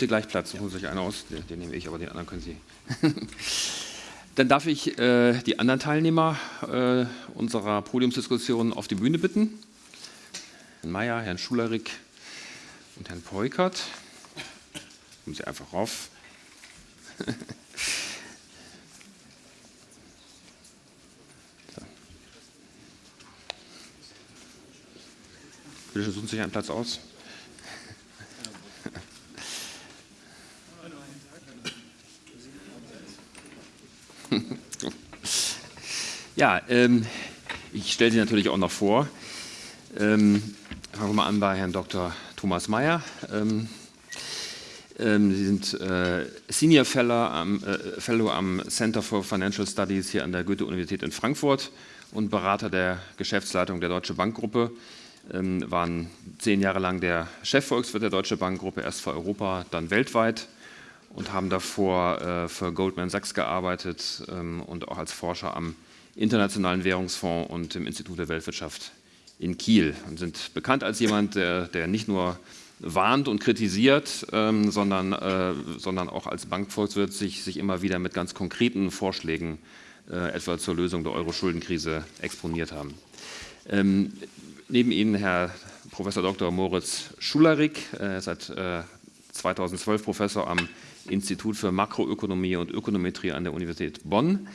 bitte gleich Platz, suchen Sie sich einen aus, den, den, nehme ich, aber den anderen können Sie. Dann darf ich äh, die anderen Teilnehmer äh, unserer Podiumsdiskussion auf die Bühne bitten. Herrn Mayer, Herrn Schulerik und Herrn Peukert. Kommen Sie einfach rauf. Bitte suchen Sie sich einen Platz aus. Ja, ähm, ich stelle Sie natürlich auch noch vor. Ähm, fangen wir mal an bei Herrn Dr. Thomas Mayer. Ähm, ähm, Sie sind äh, Senior Fellow am, äh, Fellow am Center for Financial Studies hier an der Goethe-Universität in Frankfurt und Berater der Geschäftsleitung der Deutsche Bankgruppe. Ähm, waren zehn Jahre lang der Chefvolkswirt der Deutsche Bankgruppe, erst für Europa, dann weltweit und haben davor äh, für Goldman Sachs gearbeitet ähm, und auch als Forscher am Internationalen Währungsfonds und im Institut der Weltwirtschaft in Kiel und sind bekannt als jemand, der, der nicht nur warnt und kritisiert, ähm, sondern, äh, sondern auch als Bankvolkswirt sich, sich immer wieder mit ganz konkreten Vorschlägen äh, etwa zur Lösung der Euro-Schuldenkrise exponiert haben. Ähm, neben Ihnen Herr Prof. Dr. Moritz Schularik, äh, seit 2012 Professor am Institut für Makroökonomie und Ökonometrie an der Universität Bonn.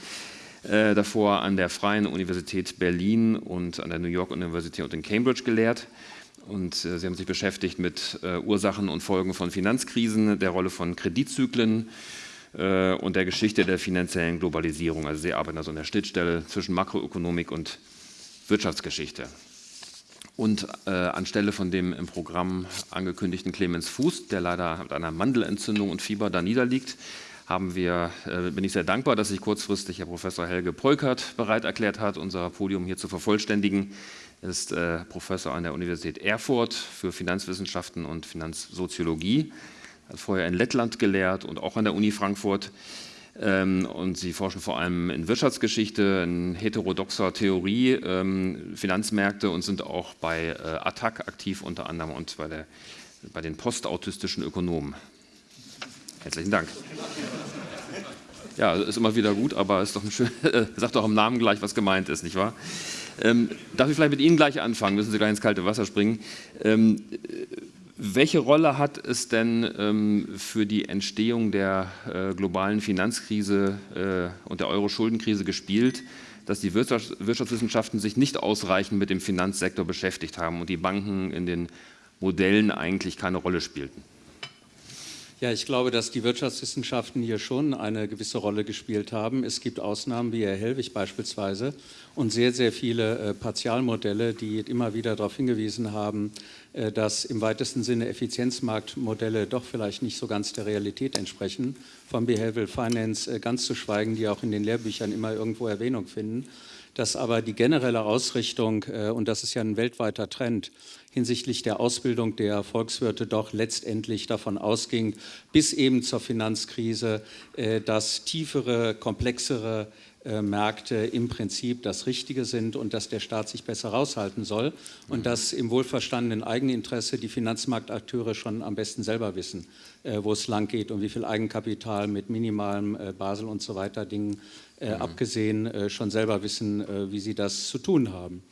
Äh, davor an der Freien Universität Berlin und an der New York University und in Cambridge gelehrt. Und äh, Sie haben sich beschäftigt mit äh, Ursachen und Folgen von Finanzkrisen, der Rolle von Kreditzyklen äh, und der Geschichte der finanziellen Globalisierung. Also Sie arbeiten also an der Schnittstelle zwischen Makroökonomik und Wirtschaftsgeschichte. Und äh, anstelle von dem im Programm angekündigten Clemens Fuß, der leider mit einer Mandelentzündung und Fieber da niederliegt, haben wir, äh, bin ich sehr dankbar, dass sich kurzfristig Herr Professor Helge Polkert bereit erklärt hat, unser Podium hier zu vervollständigen. Er ist äh, Professor an der Universität Erfurt für Finanzwissenschaften und Finanzsoziologie, hat vorher in Lettland gelehrt und auch an der Uni Frankfurt. Ähm, und sie forschen vor allem in Wirtschaftsgeschichte, in heterodoxer Theorie, ähm, Finanzmärkte und sind auch bei äh, Attac aktiv unter anderem und bei, der, bei den postautistischen Ökonomen. Herzlichen Dank. Ja, ist immer wieder gut, aber ist doch ein schön, sagt doch im Namen gleich, was gemeint ist, nicht wahr? Ähm, darf ich vielleicht mit Ihnen gleich anfangen? Müssen Sie gleich ins kalte Wasser springen. Ähm, welche Rolle hat es denn ähm, für die Entstehung der äh, globalen Finanzkrise äh, und der Euro-Schuldenkrise gespielt, dass die Wirtschafts Wirtschaftswissenschaften sich nicht ausreichend mit dem Finanzsektor beschäftigt haben und die Banken in den Modellen eigentlich keine Rolle spielten? Ja, ich glaube, dass die Wirtschaftswissenschaften hier schon eine gewisse Rolle gespielt haben. Es gibt Ausnahmen wie Herr Hellwig beispielsweise und sehr, sehr viele äh, Partialmodelle, die immer wieder darauf hingewiesen haben, äh, dass im weitesten Sinne Effizienzmarktmodelle doch vielleicht nicht so ganz der Realität entsprechen. Von Behavioral Finance äh, ganz zu schweigen, die auch in den Lehrbüchern immer irgendwo Erwähnung finden dass aber die generelle Ausrichtung, äh, und das ist ja ein weltweiter Trend, hinsichtlich der Ausbildung der Volkswirte doch letztendlich davon ausging, bis eben zur Finanzkrise, äh, dass tiefere, komplexere Märkte im Prinzip das Richtige sind und dass der Staat sich besser raushalten soll und mhm. dass im wohlverstandenen Eigeninteresse die Finanzmarktakteure schon am besten selber wissen, äh, wo es lang geht und wie viel Eigenkapital mit minimalem Basel und so weiter Dingen mhm. abgesehen schon selber wissen, wie sie das zu tun haben.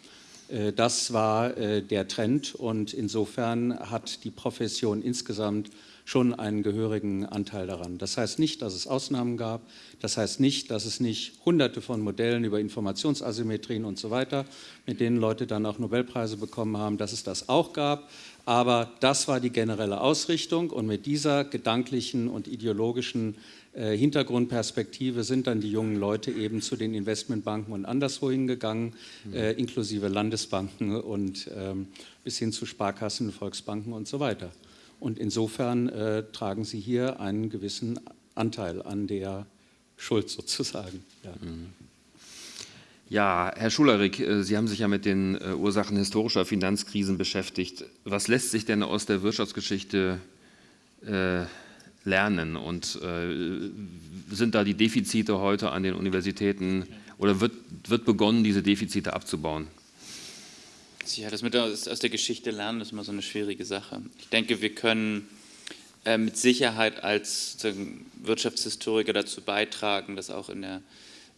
Das war der Trend und insofern hat die Profession insgesamt schon einen gehörigen Anteil daran. Das heißt nicht, dass es Ausnahmen gab, das heißt nicht, dass es nicht hunderte von Modellen über Informationsasymmetrien und so weiter, mit denen Leute dann auch Nobelpreise bekommen haben, dass es das auch gab, aber das war die generelle Ausrichtung und mit dieser gedanklichen und ideologischen äh, Hintergrundperspektive sind dann die jungen Leute eben zu den Investmentbanken und anderswo hingegangen, mhm. äh, inklusive Landesbanken und ähm, bis hin zu Sparkassen, Volksbanken und so weiter. Und insofern äh, tragen Sie hier einen gewissen Anteil an der Schuld sozusagen. Ja. Mhm. Ja, Herr Schulerik, äh, Sie haben sich ja mit den äh, Ursachen historischer Finanzkrisen beschäftigt. Was lässt sich denn aus der Wirtschaftsgeschichte äh, lernen und äh, sind da die Defizite heute an den Universitäten oder wird, wird begonnen, diese Defizite abzubauen? Ja, das mit aus, aus der Geschichte lernen ist immer so eine schwierige Sache. Ich denke, wir können äh, mit Sicherheit als Wirtschaftshistoriker dazu beitragen, dass auch in der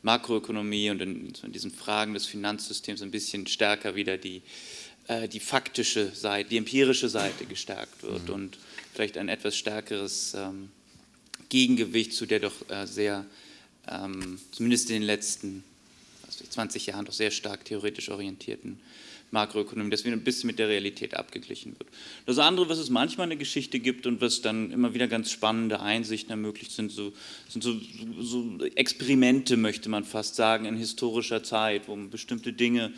Makroökonomie und in, in diesen Fragen des Finanzsystems ein bisschen stärker wieder die, äh, die faktische Seite, die empirische Seite gestärkt wird mhm. und vielleicht ein etwas stärkeres ähm, Gegengewicht zu der doch äh, sehr, ähm, zumindest in den letzten 20 Jahren doch sehr stark theoretisch orientierten Makroökonomie, dass wieder ein bisschen mit der Realität abgeglichen wird. Das andere, was es manchmal eine Geschichte gibt und was dann immer wieder ganz spannende Einsichten ermöglicht, sind so, sind so, so Experimente, möchte man fast sagen, in historischer Zeit, wo bestimmte Dinge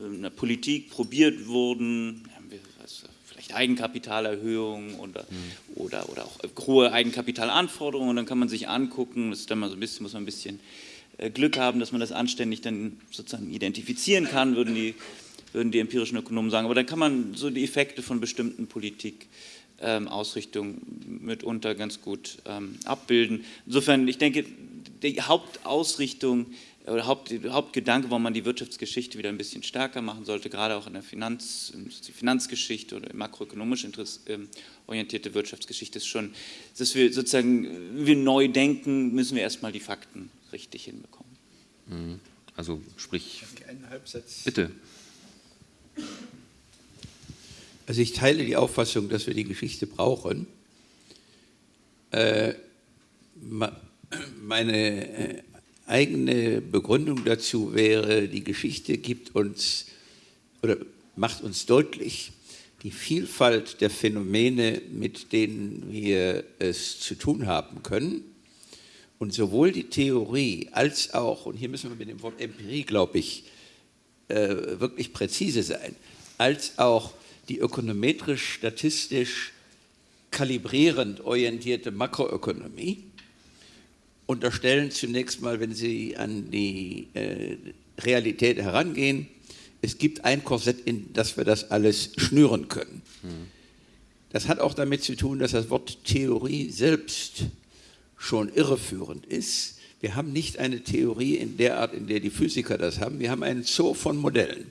in der Politik probiert wurden, vielleicht Eigenkapitalerhöhung oder, mhm. oder, oder auch hohe Eigenkapitalanforderungen und dann kann man sich angucken, das ist dann mal so ein bisschen, muss man ein bisschen äh, Glück haben, dass man das anständig dann sozusagen identifizieren kann, würden die würden die empirischen Ökonomen sagen. Aber dann kann man so die Effekte von bestimmten Politikausrichtungen ähm, mitunter ganz gut ähm, abbilden. Insofern, ich denke, die Hauptausrichtung oder Haupt, Hauptgedanke, warum man die Wirtschaftsgeschichte wieder ein bisschen stärker machen sollte, gerade auch in der Finanz, Finanzgeschichte oder makroökonomisch ähm, orientierte Wirtschaftsgeschichte, ist schon, dass wir sozusagen, wir neu denken, müssen wir erstmal die Fakten richtig hinbekommen. Mhm. Also sprich, bitte. Also ich teile die Auffassung, dass wir die Geschichte brauchen. Äh, meine äh, eigene Begründung dazu wäre, die Geschichte gibt uns oder macht uns deutlich die Vielfalt der Phänomene, mit denen wir es zu tun haben können. Und sowohl die Theorie als auch, und hier müssen wir mit dem Wort Empirie, glaube ich, äh, wirklich präzise sein, als auch die ökonometrisch-statistisch kalibrierend orientierte Makroökonomie unterstellen zunächst mal, wenn Sie an die äh, Realität herangehen, es gibt ein Korsett, in das wir das alles schnüren können. Mhm. Das hat auch damit zu tun, dass das Wort Theorie selbst schon irreführend ist. Wir haben nicht eine Theorie in der Art, in der die Physiker das haben. Wir haben einen Zoo von Modellen.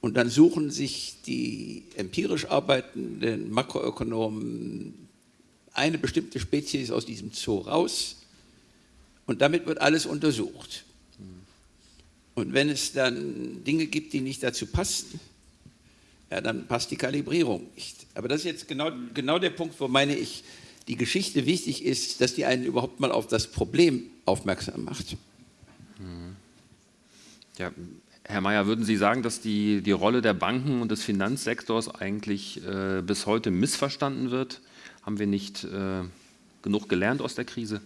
Und dann suchen sich die empirisch arbeitenden Makroökonomen eine bestimmte Spezies aus diesem Zoo raus und damit wird alles untersucht. Und wenn es dann Dinge gibt, die nicht dazu passen, ja, dann passt die Kalibrierung nicht. Aber das ist jetzt genau, genau der Punkt, wo meine ich, die Geschichte wichtig ist, dass die einen überhaupt mal auf das Problem aufmerksam macht. Hm. Ja, Herr Mayer, würden Sie sagen, dass die, die Rolle der Banken und des Finanzsektors eigentlich äh, bis heute missverstanden wird? Haben wir nicht äh, genug gelernt aus der Krise?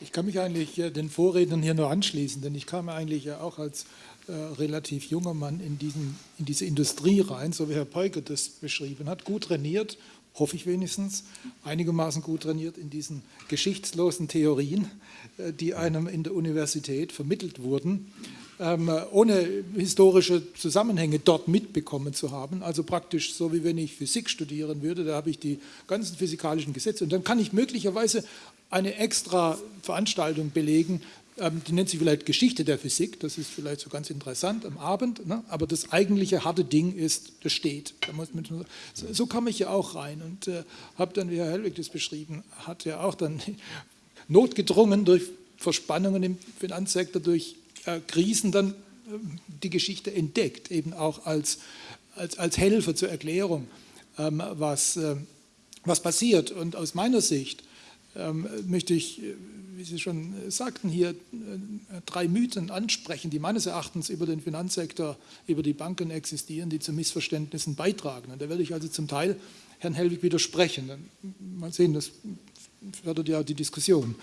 Ich kann mich eigentlich äh, den Vorrednern hier nur anschließen, denn ich kam eigentlich ja auch als äh, relativ junger Mann in, diesen, in diese Industrie rein, so wie Herr Peuker das beschrieben hat, gut trainiert hoffe ich wenigstens, einigermaßen gut trainiert in diesen geschichtslosen Theorien, äh, die einem in der Universität vermittelt wurden, ähm, ohne historische Zusammenhänge dort mitbekommen zu haben. Also praktisch so, wie wenn ich Physik studieren würde, da habe ich die ganzen physikalischen Gesetze und dann kann ich möglicherweise eine extra Veranstaltung belegen, die nennt sich vielleicht Geschichte der Physik, das ist vielleicht so ganz interessant am Abend, ne? aber das eigentliche harte Ding ist, das steht. Da man, so, so, kam ich ja auch rein und äh, habe dann, wie Herr Hellwig das beschrieben hat, ja auch dann notgedrungen durch Verspannungen im Finanzsektor, durch äh, Krisen dann äh, die Geschichte entdeckt, eben auch als, als, als Helfer zur Erklärung, ähm, was, äh, was passiert. Und aus meiner Sicht ähm, möchte ich äh, wie Sie schon äh, sagten, hier äh, drei Mythen ansprechen, die meines Erachtens über den Finanzsektor, über die Banken existieren, die zu Missverständnissen beitragen. Und da werde ich also zum Teil Herrn Helwig widersprechen. Mal sehen, das fördert ja die Diskussion.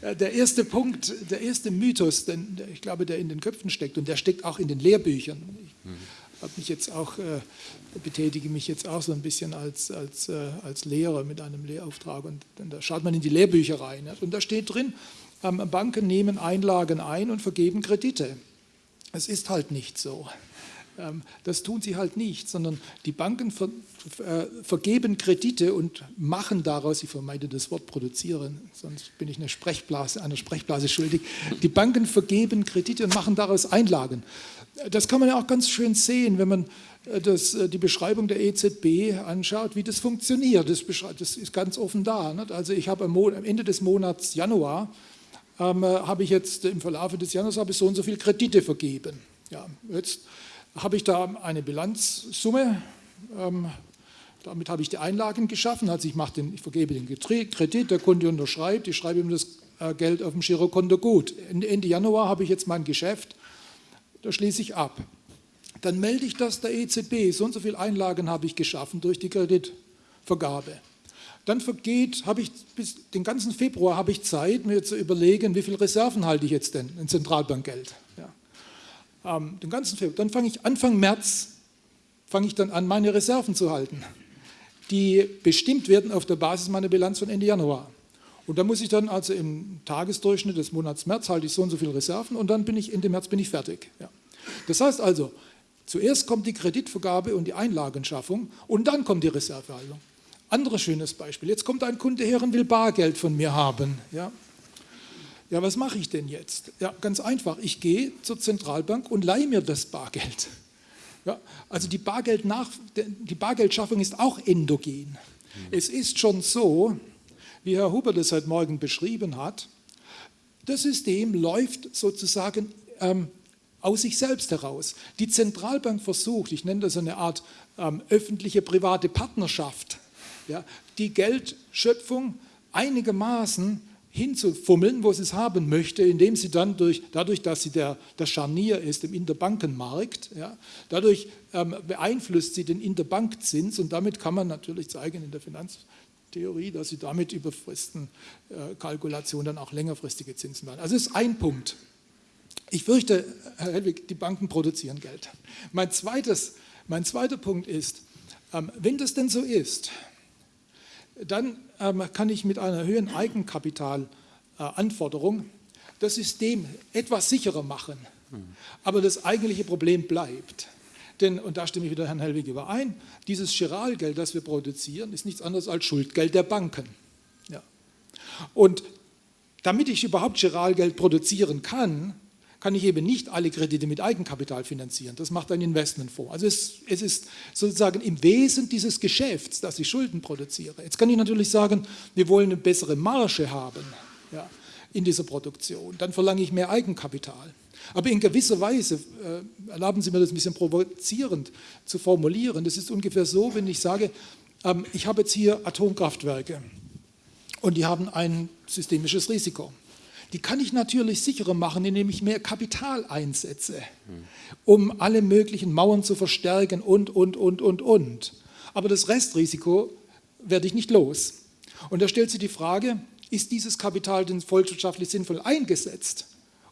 Äh, der erste Punkt, der erste Mythos, den, ich glaube, der in den Köpfen steckt und der steckt auch in den Lehrbüchern. Mhm habe mich jetzt auch, äh, betätige mich jetzt auch so ein bisschen als, als, äh, als Lehrer mit einem Lehrauftrag und, und, da schaut man in die Lehrbücher rein und da steht drin, ähm, Banken nehmen Einlagen ein und vergeben Kredite. Es ist halt nicht so. Ähm, das tun sie halt nicht, sondern die Banken ver, äh, vergeben Kredite und machen daraus, ich vermeide das Wort produzieren, sonst bin ich eine Sprechblase, einer Sprechblase schuldig. Die Banken vergeben Kredite und machen daraus Einlagen. Das kann man ja auch ganz schön sehen, wenn man äh, das, äh, die Beschreibung der EZB anschaut, wie das funktioniert. Das, das ist ganz offen da. Nicht? Also ich habe am, am, Ende des Monats Januar, ähm, habe ich jetzt im Verlauf des Januars habe ich so und so viel Kredite vergeben. Ja, jetzt habe ich da eine Bilanzsumme, ähm, damit habe ich die Einlagen geschaffen, also ich, mache den, ich vergebe den Kredit, der Kunde unterschreibt, ich schreibe ihm das äh, Geld auf dem Girokonto gut. Ende Januar habe ich jetzt mein Geschäft, da schließe ich ab dann melde ich das der EZB. So und so viele Einlagen habe ich geschaffen durch die Kreditvergabe. Dann vergeht, habe ich bis den ganzen Februar habe ich Zeit, mir zu überlegen, wie viel Reserven halte ich jetzt denn in Zentralbankgeld. Ja. Ähm, den ganzen Februar. Dann fange ich Anfang März fange ich dann an, meine Reserven zu halten, die bestimmt werden auf der Basis meiner Bilanz von Ende Januar. Und da muss ich dann also im Tagesdurchschnitt des Monats März halte ich so und so viele Reserven und dann bin ich Ende März bin ich fertig. Ja. Das heißt also, Zuerst kommt die Kreditvergabe und die Einlagenschaffung und dann kommt die Reservehaltung. Anderes schönes Beispiel. Jetzt kommt ein Kunde her und will Bargeld von mir haben. Ja, ja was mache ich denn jetzt? Ja, ganz einfach. Ich gehe zur Zentralbank und leihe mir das Bargeld. Ja, also die, Bargeldnach, die Bargeldschaffung ist auch endogen. Es ist schon so, wie Herr Huber das heute Morgen beschrieben hat, das System läuft sozusagen ähm, aus sich selbst heraus. Die Zentralbank versucht, ich nenne das eine Art ähm, öffentliche private Partnerschaft, ja, die Geldschöpfung einigermaßen hinzufummeln, wo sie es haben möchte, indem sie dann durch, dadurch, dass sie der, der Scharnier ist im Interbankenmarkt, ja, dadurch ähm, beeinflusst sie den Interbankzins und damit kann man natürlich zeigen in der Finanztheorie, dass sie damit über Fristenkalkulationen äh, dann auch längerfristige Zinsen machen. Also das ist ein Punkt. Ich fürchte, Herr Helwig, die Banken produzieren Geld. Mein, zweites, mein zweiter Punkt ist, ähm, wenn das denn so ist, dann ähm, kann ich mit einer höheren Eigenkapitalanforderung äh, das System etwas sicherer machen. Aber das eigentliche Problem bleibt. Denn, und da stimme ich wieder Herrn Helwig überein, dieses Chiralgeld, das wir produzieren, ist nichts anderes als Schuldgeld der Banken. Ja. Und damit ich überhaupt Chiralgeld produzieren kann, kann ich eben nicht alle Kredite mit Eigenkapital finanzieren. Das macht ein Investmentfonds. Also es, es, ist sozusagen im Wesen dieses Geschäfts, dass ich Schulden produziere. Jetzt kann ich natürlich sagen, wir wollen eine bessere Marge haben ja, in dieser Produktion. Dann verlange ich mehr Eigenkapital. Aber in gewisser Weise, äh, erlauben Sie mir das ein bisschen provozierend zu formulieren, das ist ungefähr so, wenn ich sage, ähm, ich habe jetzt hier Atomkraftwerke und die haben ein systemisches Risiko. Die kann ich natürlich sicherer machen, indem ich mehr Kapital einsetze, um alle möglichen Mauern zu verstärken und, und, und, und, und. Aber das Restrisiko werde ich nicht los. Und da stellt sich die Frage, ist dieses Kapital denn volkswirtschaftlich sinnvoll eingesetzt,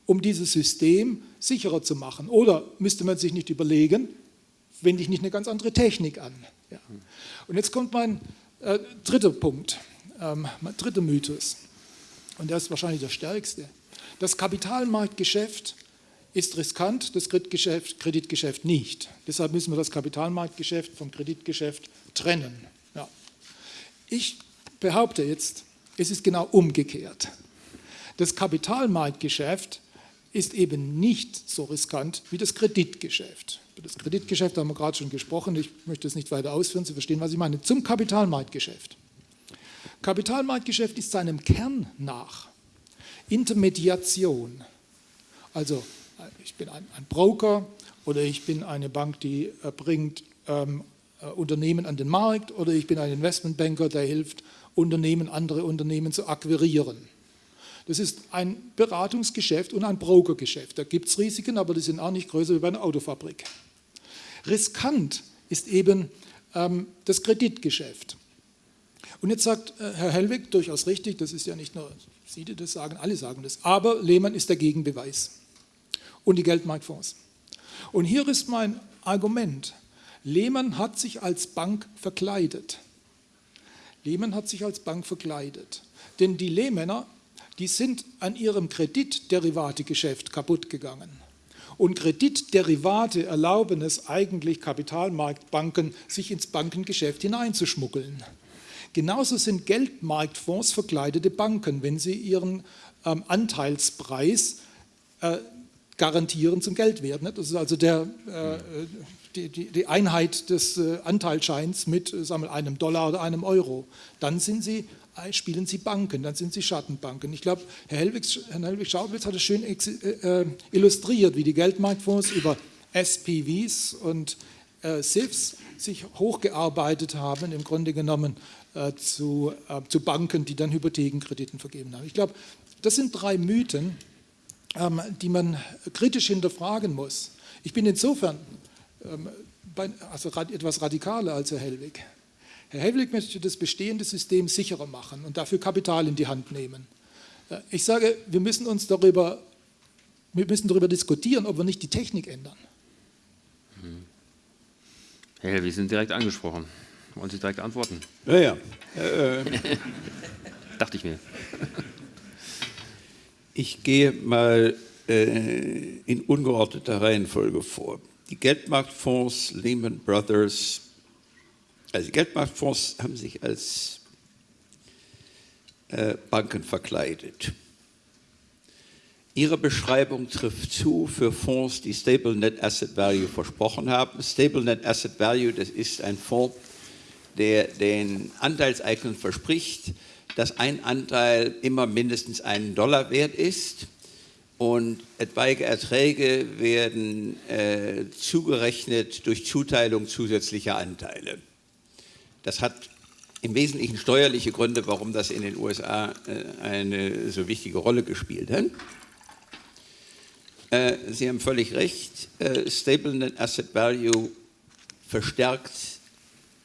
um dieses System sicherer zu machen? Oder müsste man sich nicht überlegen, wende ich nicht eine ganz andere Technik an? Ja. Und jetzt kommt mein äh, dritter Punkt, ähm, mein dritter Mythos und der ist wahrscheinlich der stärkste. Das Kapitalmarktgeschäft ist riskant, das Kreditgeschäft, nicht. Deshalb müssen wir das Kapitalmarktgeschäft vom Kreditgeschäft trennen. Ja. Ich behaupte jetzt, es ist genau umgekehrt. Das Kapitalmarktgeschäft ist eben nicht so riskant wie das Kreditgeschäft. Über das Kreditgeschäft haben wir gerade schon gesprochen, ich möchte es nicht weiter ausführen, Sie verstehen, was ich meine. Zum Kapitalmarktgeschäft. Kapitalmarktgeschäft ist seinem Kern nach Intermediation. Also ich bin ein, ein Broker oder ich bin eine Bank, die äh, bringt ähm, äh, Unternehmen an den Markt oder ich bin ein Investmentbanker, der hilft Unternehmen, andere Unternehmen zu akquirieren. Das ist ein Beratungsgeschäft und ein Brokergeschäft. Da gibt es Risiken, aber die sind auch nicht größer wie bei einer Autofabrik. Riskant ist eben ähm, das Kreditgeschäft. Und jetzt sagt äh, Herr Hellwig durchaus richtig, das ist ja nicht nur Sie, die das sagen, alle sagen das, aber Lehmann ist der Gegenbeweis und die Geldmarktfonds. Und hier ist mein Argument. Lehmann hat sich als Bank verkleidet. Lehmann hat sich als Bank verkleidet. Denn die Lehmänner, die sind an ihrem Kreditderivategeschäft kaputt gegangen. Und Kreditderivate erlauben es eigentlich Kapitalmarktbanken, sich ins Bankengeschäft hineinzuschmuggeln. Genauso sind Geldmarktfonds verkleidete Banken, wenn sie ihren ähm, Anteilspreis äh, garantieren zum Geldwert. Ne? Das ist also der, äh, die, die, Einheit des äh, Anteilsscheins mit äh, sagen wir, einem Dollar oder einem Euro. Dann sind sie spielen sie Banken, dann sind sie Schattenbanken. Ich glaube, Herr Helwig, Herr Helwig Schaubitz hat es schön äh, illustriert, wie die Geldmarktfonds über SPVs und äh, SIFs sich hochgearbeitet haben, im Grunde genommen äh, zu, äh, zu Banken, die dann Hypothekenkrediten vergeben haben. Ich glaube, das sind drei Mythen, ähm, die man kritisch hinterfragen muss. Ich bin insofern ähm, bei, also etwas radikaler als Herr Hellwig. Herr Hellwig möchte das bestehende System sicherer machen und dafür Kapital in die Hand nehmen. Äh, ich sage, wir müssen uns darüber, wir müssen darüber diskutieren, ob wir nicht die Technik ändern. Herr Hell, wir sind direkt angesprochen. Wollen Sie direkt antworten? Ja, ja. Äh, Dachte ich mir. Ich gehe mal äh, in ungeordneter Reihenfolge vor. Die Geldmarktfonds, Lehman Brothers, also Geldmarktfonds haben sich als äh, Banken verkleidet. Ihre Beschreibung trifft zu für Fonds, die Stable Net Asset Value versprochen haben. Stable Net Asset Value, das ist ein Fonds, der den Anteilseignern verspricht, dass ein Anteil immer mindestens einen Dollar wert ist und etwaige Erträge werden äh, zugerechnet durch Zuteilung zusätzlicher Anteile. Das hat im Wesentlichen steuerliche Gründe, warum das in den USA äh, eine so wichtige Rolle gespielt hat. Äh, Sie haben völlig recht, äh, Stable Net Asset Value verstärkt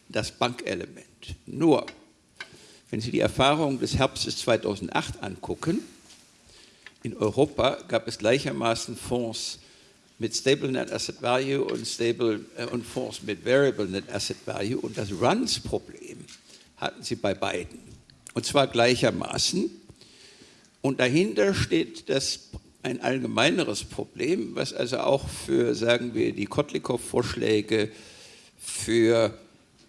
das Bankelement. Nur, wenn Sie die Erfahrung des Herbstes 2008 angucken, in Europa gab es gleichermaßen Fonds mit Stable Net Asset Value und, Stable, äh, und Fonds mit Variable Net Asset Value und das Runs-Problem hatten Sie bei beiden. Und zwar gleichermaßen. Und dahinter steht das ein allgemeineres Problem, was also auch für, sagen wir, die Kotlikow-Vorschläge für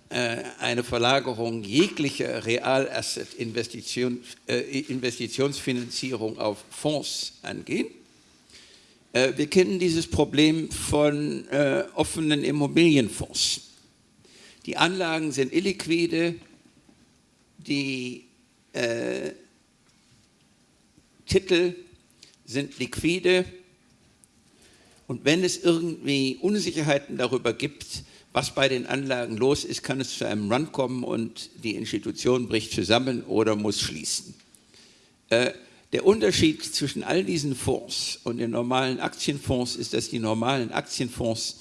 äh, eine Verlagerung jeglicher Realasset-Investitionsfinanzierung äh, auf Fonds angehen. Äh, wir kennen dieses Problem von äh, offenen Immobilienfonds. Die Anlagen sind illiquide, die äh, Titel sind liquide und wenn es irgendwie Unsicherheiten darüber gibt, was bei den Anlagen los ist, kann es zu einem Run kommen und die Institution bricht zusammen oder muss schließen. Äh, der Unterschied zwischen all diesen Fonds und den normalen Aktienfonds ist, dass die normalen Aktienfonds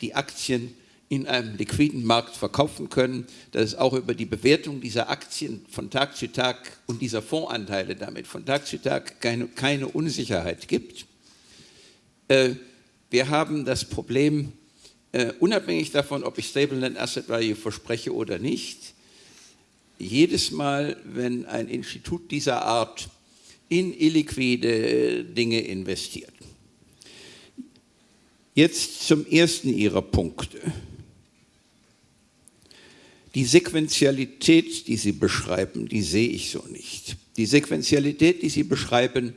die Aktien in einem liquiden Markt verkaufen können, dass es auch über die Bewertung dieser Aktien von Tag zu Tag und dieser Fondsanteile damit von Tag zu Tag keine, keine Unsicherheit gibt. Äh, wir haben das Problem, äh, unabhängig davon, ob ich Stable Net Asset Value verspreche oder nicht, jedes Mal, wenn ein Institut dieser Art in illiquide Dinge investiert. Jetzt zum ersten Ihrer Punkte. Die Sequenzialität, die Sie beschreiben, die sehe ich so nicht. Die Sequenzialität, die Sie beschreiben,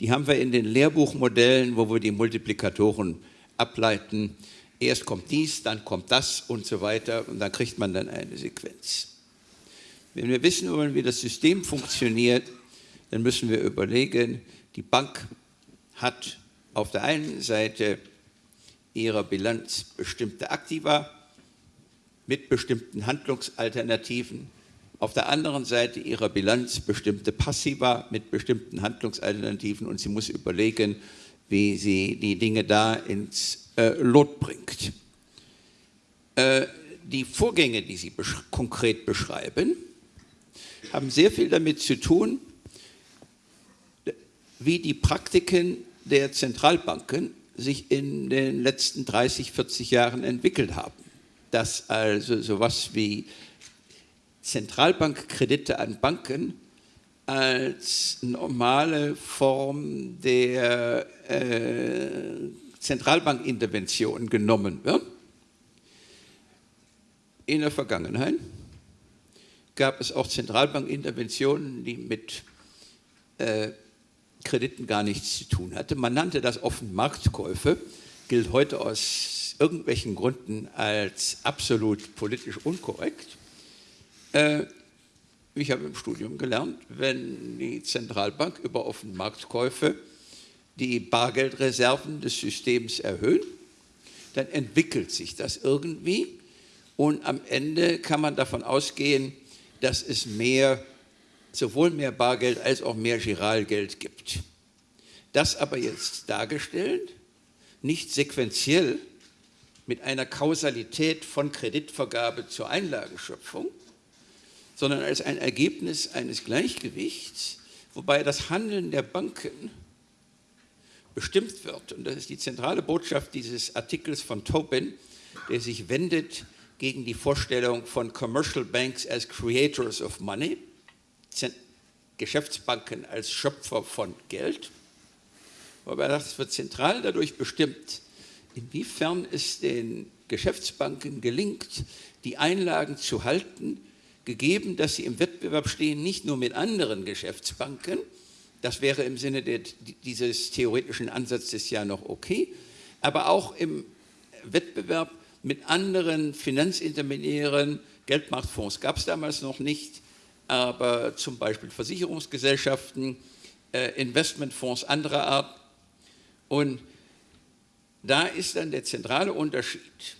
die haben wir in den Lehrbuchmodellen, wo wir die Multiplikatoren ableiten. Erst kommt dies, dann kommt das und so weiter und dann kriegt man dann eine Sequenz. Wenn wir wissen wollen, wie das System funktioniert, dann müssen wir überlegen, die Bank hat auf der einen Seite ihrer Bilanz bestimmte Aktiva, mit bestimmten Handlungsalternativen, auf der anderen Seite ihrer Bilanz bestimmte Passiva mit bestimmten Handlungsalternativen und sie muss überlegen, wie sie die Dinge da ins äh, Lot bringt. Äh, die Vorgänge, die Sie besch konkret beschreiben, haben sehr viel damit zu tun, wie die Praktiken der Zentralbanken sich in den letzten 30, 40 Jahren entwickelt haben dass also sowas wie Zentralbankkredite an Banken als normale Form der äh, Zentralbankintervention genommen wird. In der Vergangenheit gab es auch Zentralbankinterventionen, die mit äh, Krediten gar nichts zu tun hatte. Man nannte das offen Marktkäufe, gilt heute aus irgendwelchen Gründen als absolut politisch unkorrekt. Äh, ich habe im Studium gelernt, wenn die Zentralbank über offene Marktkäufe die Bargeldreserven des Systems erhöhen, dann entwickelt sich das irgendwie und am Ende kann man davon ausgehen, dass es mehr, sowohl mehr Bargeld als auch mehr Giralgeld gibt. Das aber jetzt dargestellt, nicht sequenziell mit einer Kausalität von Kreditvergabe zur Einlagenschöpfung, sondern als ein Ergebnis eines Gleichgewichts, wobei das Handeln der Banken bestimmt wird. Und das ist die zentrale Botschaft dieses Artikels von Tobin, der sich wendet gegen die Vorstellung von Commercial Banks as Creators of Money, Geschäftsbanken als Schöpfer von Geld. Wobei das wird zentral dadurch bestimmt, inwiefern es den Geschäftsbanken gelingt, die Einlagen zu halten, gegeben, dass sie im Wettbewerb stehen, nicht nur mit anderen Geschäftsbanken, das wäre im Sinne der, dieses theoretischen Ansatzes ja noch okay, aber auch im Wettbewerb mit anderen Finanzintermediären, Geldmarktfonds gab es damals noch nicht, aber zum Beispiel Versicherungsgesellschaften, äh, Investmentfonds anderer Art. Und da ist dann der zentrale Unterschied,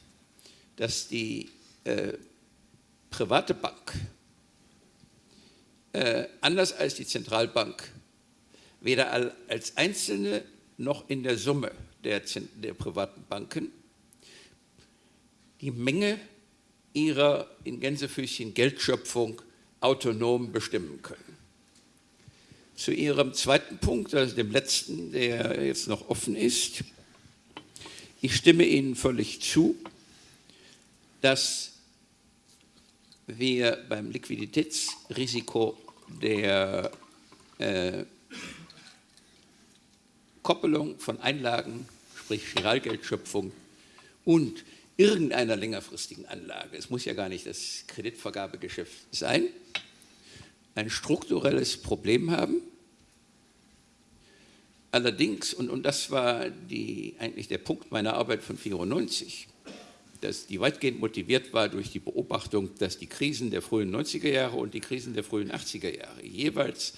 dass die äh, private Bank äh, anders als die Zentralbank weder als einzelne noch in der Summe der, der privaten Banken die Menge ihrer in Gänsefüßchen Geldschöpfung autonom bestimmen können. Zu Ihrem zweiten Punkt, also dem letzten, der jetzt noch offen ist. Ich stimme Ihnen völlig zu, dass wir beim Liquiditätsrisiko der äh, Koppelung von Einlagen, sprich Giralgeldschöpfung und irgendeiner längerfristigen Anlage, es muss ja gar nicht das Kreditvergabegeschäft sein, ein strukturelles Problem haben. Allerdings, und, und das war die, eigentlich der Punkt meiner Arbeit von 1994, dass die weitgehend motiviert war durch die Beobachtung, dass die Krisen der frühen 90er Jahre und die Krisen der frühen 80er Jahre jeweils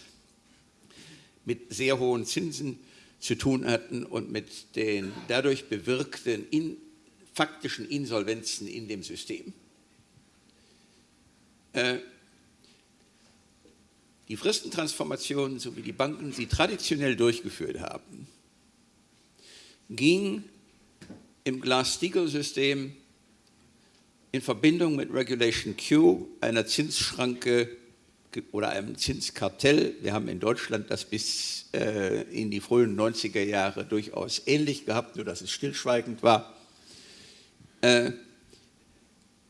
mit sehr hohen Zinsen zu tun hatten und mit den dadurch bewirkten in, faktischen Insolvenzen in dem System. Äh, die Fristentransformationen, so wie die Banken sie traditionell durchgeführt haben, ging im Glass-Steagall-System in Verbindung mit Regulation Q, einer Zinsschranke oder einem Zinskartell. Wir haben in Deutschland das bis äh, in die frühen 90er Jahre durchaus ähnlich gehabt, nur dass es stillschweigend war äh,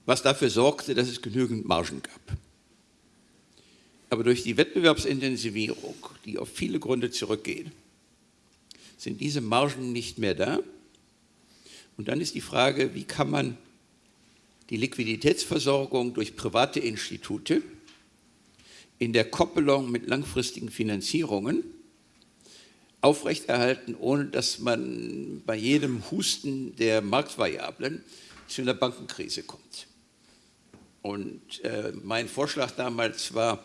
was dafür sorgte, dass es genügend Margen gab. Aber durch die Wettbewerbsintensivierung, die auf viele Gründe zurückgehen, sind diese Margen nicht mehr da. Und dann ist die Frage, wie kann man die Liquiditätsversorgung durch private Institute in der Koppelung mit langfristigen Finanzierungen aufrechterhalten, ohne dass man bei jedem Husten der Marktvariablen zu einer Bankenkrise kommt. Und äh, mein Vorschlag damals war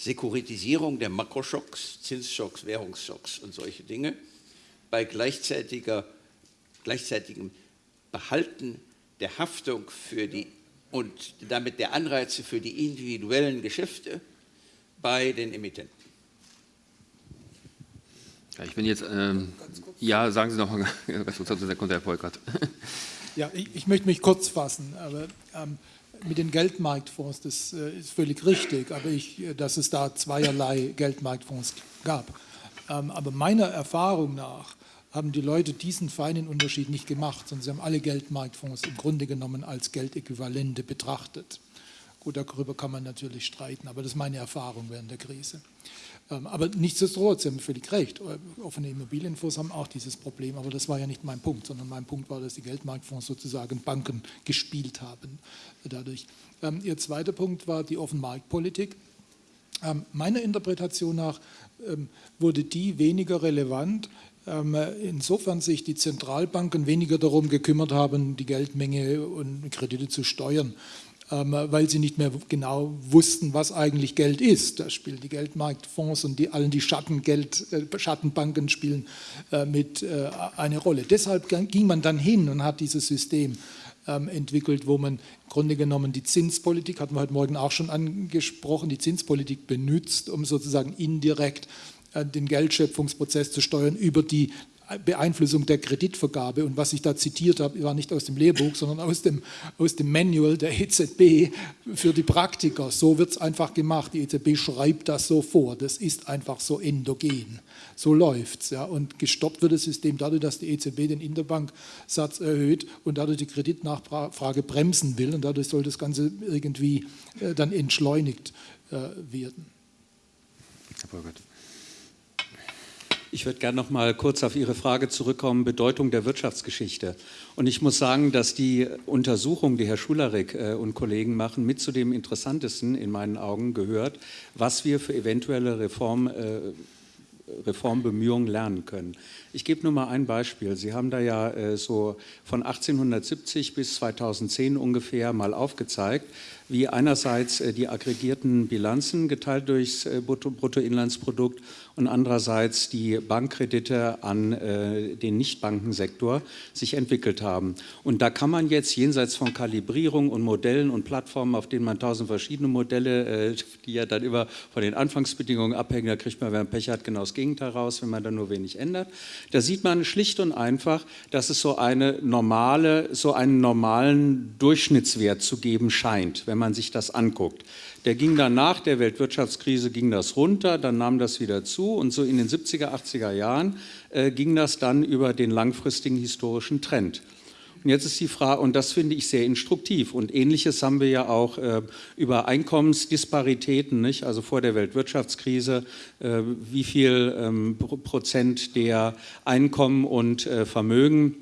Sekuritisierung der Makroschocks, Zinsschocks, Währungsschocks und solche Dinge bei gleichzeitiger, gleichzeitigem Behalten der Haftung für die und damit der Anreize für die individuellen Geschäfte bei den Emittenten. Ja, ich bin jetzt, ähm, ja, sagen Sie noch mal, sonst kommt Herr Volkert. Ja, ich, ich, möchte mich kurz fassen, aber ähm, mit den Geldmarktfonds, das äh, ist völlig richtig, aber ich, äh, dass es da zweierlei Geldmarktfonds gab. Ähm, aber meiner Erfahrung nach haben die Leute diesen feinen Unterschied nicht gemacht, sondern sie haben alle Geldmarktfonds im Grunde genommen als Geldäquivalente betrachtet. Gut, darüber kann man natürlich streiten, aber das ist meine Erfahrung während der Krise. Ähm, aber nichtsdestotrotz, Sie haben völlig recht, äh, offene Immobilienfonds haben auch dieses Problem, aber das war ja nicht mein Punkt, sondern mein Punkt war, dass die Geldmarktfonds sozusagen Banken gespielt haben dadurch. Ähm, Ihr zweiter Punkt war die Offenmarktpolitik. Ähm, meiner Interpretation nach wurde die weniger relevant, insofern sich die Zentralbanken weniger darum gekümmert haben, die Geldmenge und Kredite zu steuern, weil sie nicht mehr genau wussten, was eigentlich Geld ist. Da spielen die Geldmarktfonds und die, allen die Schattengeld, äh, Schattenbanken spielen äh, mit äh, eine Rolle. Deshalb ging man dann hin und hat dieses System ähm, entwickelt, wo man im Grunde genommen die Zinspolitik, hatten wir heute Morgen auch schon angesprochen, die Zinspolitik benutzt, um sozusagen indirekt den Geldschöpfungsprozess zu steuern über die Beeinflussung der Kreditvergabe. Und was ich da zitiert habe, war nicht aus dem Lehrbuch, sondern aus dem, aus dem Manual der EZB für die Praktiker. So wird es einfach gemacht. Die EZB schreibt das so vor. Das ist einfach so endogen. So läuft es. Ja. Und gestoppt wird das System dadurch, dass die EZB den Interbanksatz erhöht und dadurch die Kreditnachfrage bremsen will. Und dadurch soll das Ganze irgendwie äh, dann entschleunigt äh, werden. Herr Burgert. Ich würde gerne noch mal kurz auf Ihre Frage zurückkommen, Bedeutung der Wirtschaftsgeschichte. Und ich muss sagen, dass die Untersuchung, die Herr Schularik äh, und Kollegen machen, mit zu dem Interessantesten in meinen Augen gehört, was wir für eventuelle Reform, äh, Reformbemühungen lernen können. Ich gebe nur mal ein Beispiel. Sie haben da ja äh, so von 1870 bis 2010 ungefähr mal aufgezeigt, wie einerseits die aggregierten Bilanzen geteilt durchs Bruttoinlandsprodukt und andererseits die Bankkredite an äh, den Nichtbankensektor sich entwickelt haben. Und da kann man jetzt jenseits von Kalibrierung und Modellen und Plattformen, auf denen man tausend verschiedene Modelle, äh, die ja dann immer von den Anfangsbedingungen abhängen, da kriegt man, wenn man Pech hat, genau das Gegenteil raus, wenn man dann nur wenig ändert. Da sieht man schlicht und einfach, dass es so eine normale, so einen normalen Durchschnittswert zu geben scheint, wenn man sich das anguckt. Der ging dann nach der Weltwirtschaftskrise ging das runter, dann nahm das wieder zu und so in den 70er, 80er Jahren äh, ging das dann über den langfristigen historischen Trend. Und jetzt ist die Frage, und das finde ich sehr instruktiv, und ähnliches haben wir ja auch äh, über Einkommensdisparitäten, nicht? also vor der Weltwirtschaftskrise, äh, wie viel ähm, Prozent der Einkommen und äh, Vermögen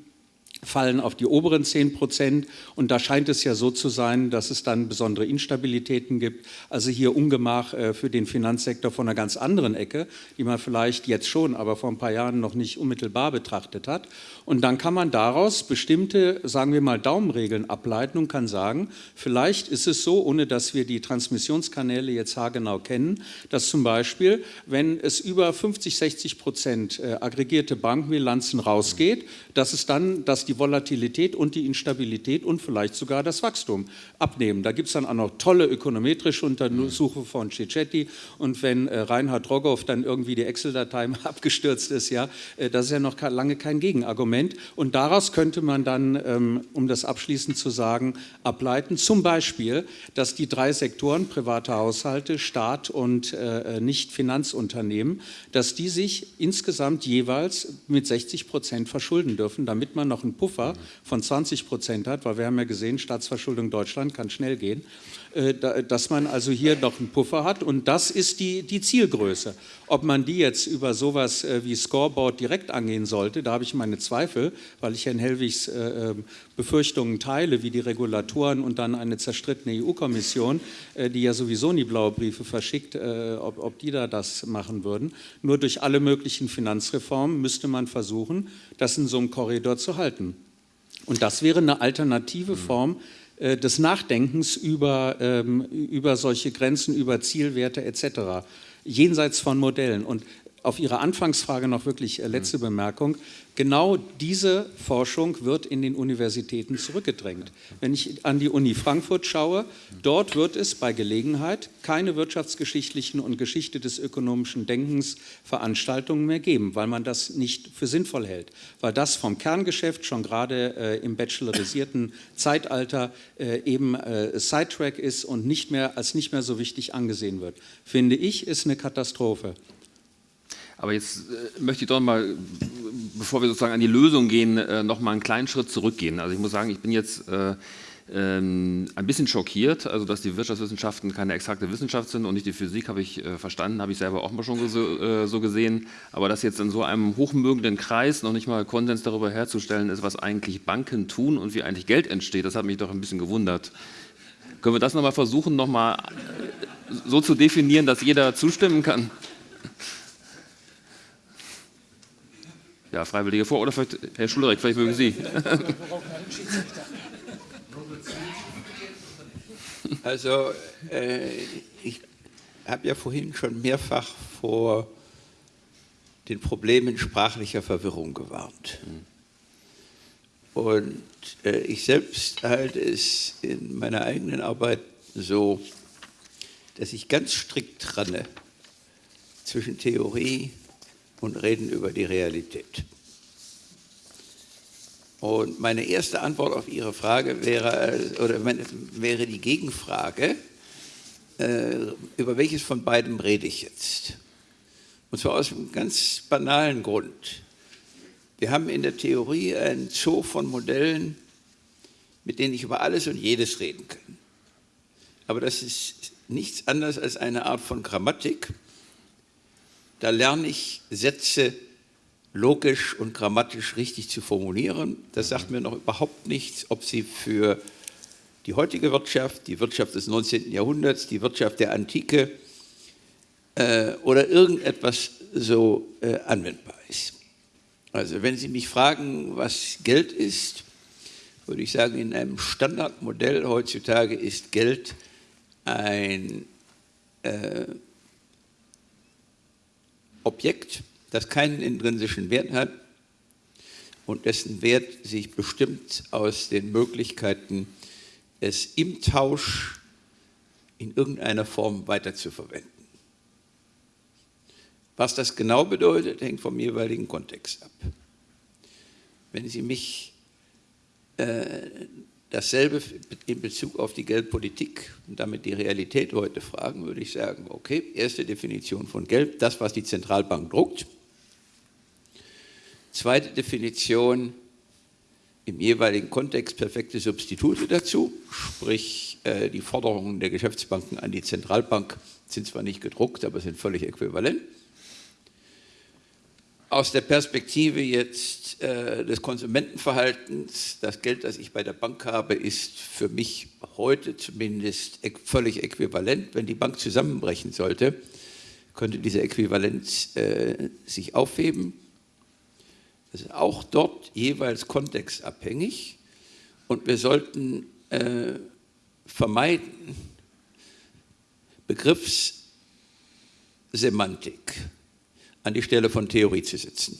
fallen auf die oberen 10 Prozent. Und da scheint es ja so zu sein, dass es dann besondere Instabilitäten gibt. Also hier Ungemach äh, für den Finanzsektor von einer ganz anderen Ecke, die man vielleicht jetzt schon, aber vor ein paar Jahren noch nicht unmittelbar betrachtet hat. Und dann kann man daraus bestimmte, sagen wir mal, Daumenregeln ableiten und kann sagen, vielleicht ist es so, ohne dass wir die Transmissionskanäle jetzt haargenau kennen, dass zum Beispiel, wenn es über 50, 60 Prozent äh, aggregierte Bankbilanzen rausgeht, dass es dann, dass die Volatilität und die Instabilität und vielleicht sogar das Wachstum abnehmen. Da gibt es dann auch noch tolle ökonometrische Untersuchungen von Cicchetti und wenn äh, Reinhard Rogoff dann irgendwie die Excel-Datei abgestürzt ist, ja, äh, das ist ja noch lange kein Gegenargument und daraus könnte man dann, ähm, um das abschließend zu sagen, ableiten, zum Beispiel, dass die drei Sektoren, private Haushalte, Staat und äh, äh Nicht-Finanzunternehmen, dass die sich insgesamt jeweils mit 60 Prozent verschulden dürfen dürfen, damit man noch einen Puffer von 20 Prozent hat, weil wir haben ja gesehen, Staatsverschuldung Deutschland kann schnell gehen, dass man also hier noch einen Puffer hat und das ist die, die Zielgröße. Ob man die jetzt über sowas äh, wie Scoreboard direkt angehen sollte, da habe ich meine Zweifel, weil ich Herrn Hellwigs äh, ähm, Befürchtungen teile, wie die Regulatoren und dann eine zerstrittene EU-Kommission, die ja sowieso nie blaue Briefe verschickt, ob, ob die da das machen würden. Nur durch alle möglichen Finanzreformen müsste man versuchen, das in so einem Korridor zu halten. Und das wäre eine alternative Form äh, des Nachdenkens über, ähm, über solche Grenzen, über Zielwerte etc., jenseits von Modellen. Und auf Ihre Anfangsfrage noch wirklich äh, letzte mhm. Bemerkung. Genau diese Forschung wird in den Universitäten zurückgedrängt. Wenn ich an die Uni Frankfurt schaue, dort wird es bei Gelegenheit keine wirtschaftsgeschichtlichen und Geschichte des ökonomischen Denkens Veranstaltungen mehr geben, weil man das nicht für sinnvoll hält, weil das vom Kerngeschäft schon gerade äh, im bachelorisierten Zeitalter äh, eben äh, Sidetrack ist und nicht mehr als nicht mehr so wichtig angesehen wird. Finde ich, ist eine Katastrophe. Aber jetzt äh, möchte ich doch mal, bevor wir sozusagen an die Lösung gehen, äh, noch mal einen kleinen Schritt zurückgehen. Also ich muss sagen, ich bin jetzt äh, ähm, ein bisschen schockiert, also dass die Wirtschaftswissenschaften keine exakte Wissenschaft sind und nicht die Physik, habe ich äh, verstanden, habe ich selber auch mal schon so, äh, so, gesehen. Aber dass jetzt in so einem hochmögenden Kreis noch nicht mal Konsens darüber herzustellen ist, was eigentlich Banken tun und wie eigentlich Geld entsteht, das hat mich doch ein bisschen gewundert. Können wir das nochmal versuchen, nochmal so zu definieren, dass jeder zustimmen kann? Ja, Freiwillige vor oder vielleicht Herr Schulrich, vielleicht mögen Sie. Also äh, ich habe ja vorhin schon mehrfach vor den Problemen sprachlicher Verwirrung gewarnt. Und äh, ich selbst halte es in meiner eigenen Arbeit so, dass ich ganz strikt trenne zwischen Theorie und Reden über die Realität. Und meine erste Antwort auf Ihre Frage wäre, oder wäre die Gegenfrage, äh, über welches von beiden rede ich jetzt? Und zwar aus einem ganz banalen Grund. Wir haben in der Theorie einen Zoo von Modellen, mit denen ich über alles und jedes reden kann. Aber das ist nichts anderes als eine Art von Grammatik. Da lerne ich Sätze logisch und grammatisch richtig zu formulieren. Das sagt mir noch überhaupt nichts, ob sie für die heutige Wirtschaft, die Wirtschaft des 19. Jahrhunderts, die Wirtschaft der Antike äh, oder irgendetwas so äh, anwendbar ist. Also wenn Sie mich fragen, was Geld ist, würde ich sagen, in einem Standardmodell heutzutage ist Geld ein äh, Objekt, das keinen intrinsischen Wert hat und dessen Wert sich bestimmt aus den Möglichkeiten, es im Tausch in irgendeiner Form weiterzuverwenden. Was das genau bedeutet, hängt vom jeweiligen Kontext ab. Wenn Sie mich äh, dasselbe in Bezug auf die Geldpolitik und damit die Realität heute fragen, würde ich sagen, okay, erste Definition von Geld, das, was die Zentralbank druckt. Zweite Definition, im jeweiligen Kontext perfekte Substitute dazu, sprich äh, die Forderungen der Geschäftsbanken an die Zentralbank sind zwar nicht gedruckt, aber sind völlig äquivalent. Aus der Perspektive jetzt äh, des Konsumentenverhaltens, das Geld, das ich bei der Bank habe, ist für mich heute zumindest völlig äquivalent. Wenn die Bank zusammenbrechen sollte, könnte diese Äquivalenz äh, sich aufheben. Das ist auch dort jeweils kontextabhängig und wir sollten äh, vermeiden, Begriffssemantik an die Stelle von Theorie zu setzen.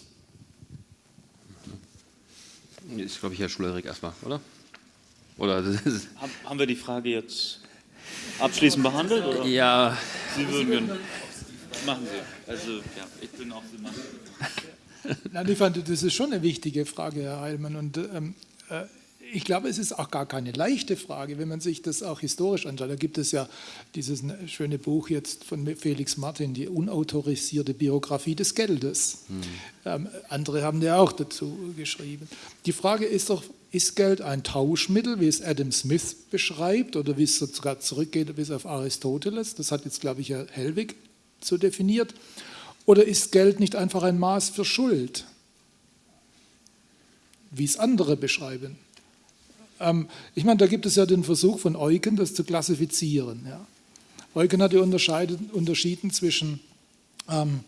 Ist, glaube ich, Herr Schulerik erstmal, oder? oder Haben wir die Frage jetzt abschließend behandelt? Oder? Ja. Sie würden machen Sie. Also, ja, ich bin auch Sie machen. Nein, ich fand, das ist schon eine wichtige Frage, Herr Heilmann. Und ähm, äh, ich glaube, es ist auch gar keine leichte Frage, wenn man sich das auch historisch anschaut. Da gibt es ja dieses schöne Buch jetzt von Felix Martin, die unautorisierte Biografie des Geldes. Hm. Ähm, andere haben ja auch dazu geschrieben. Die Frage ist doch, ist Geld ein Tauschmittel, wie es Adam Smith beschreibt oder wie es sogar zurückgeht bis auf Aristoteles? Das hat jetzt, glaube ich, Herr Hellwig so definiert. Oder ist Geld nicht einfach ein Maß für Schuld, wie es andere beschreiben? Ähm, ich meine, da gibt es ja den Versuch von Eugen, das zu klassifizieren. Ja. Eugen hat ja unterschieden zwischen ähm,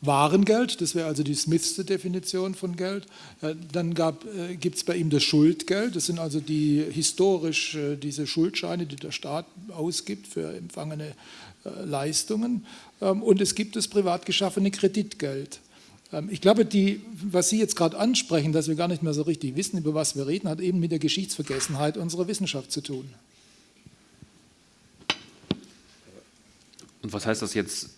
Warengeld, das wäre also die Smithste Definition von Geld. Ja, dann äh, gibt es bei ihm das Schuldgeld, das sind also die historisch äh, diese Schuldscheine, die der Staat ausgibt für empfangene äh, Leistungen. Ähm, und es gibt das privat geschaffene Kreditgeld. Ähm, ich glaube, die, was Sie jetzt gerade ansprechen, dass wir gar nicht mehr so richtig wissen, über was wir reden, hat eben mit der Geschichtsvergessenheit unserer Wissenschaft zu tun. Und was heißt das jetzt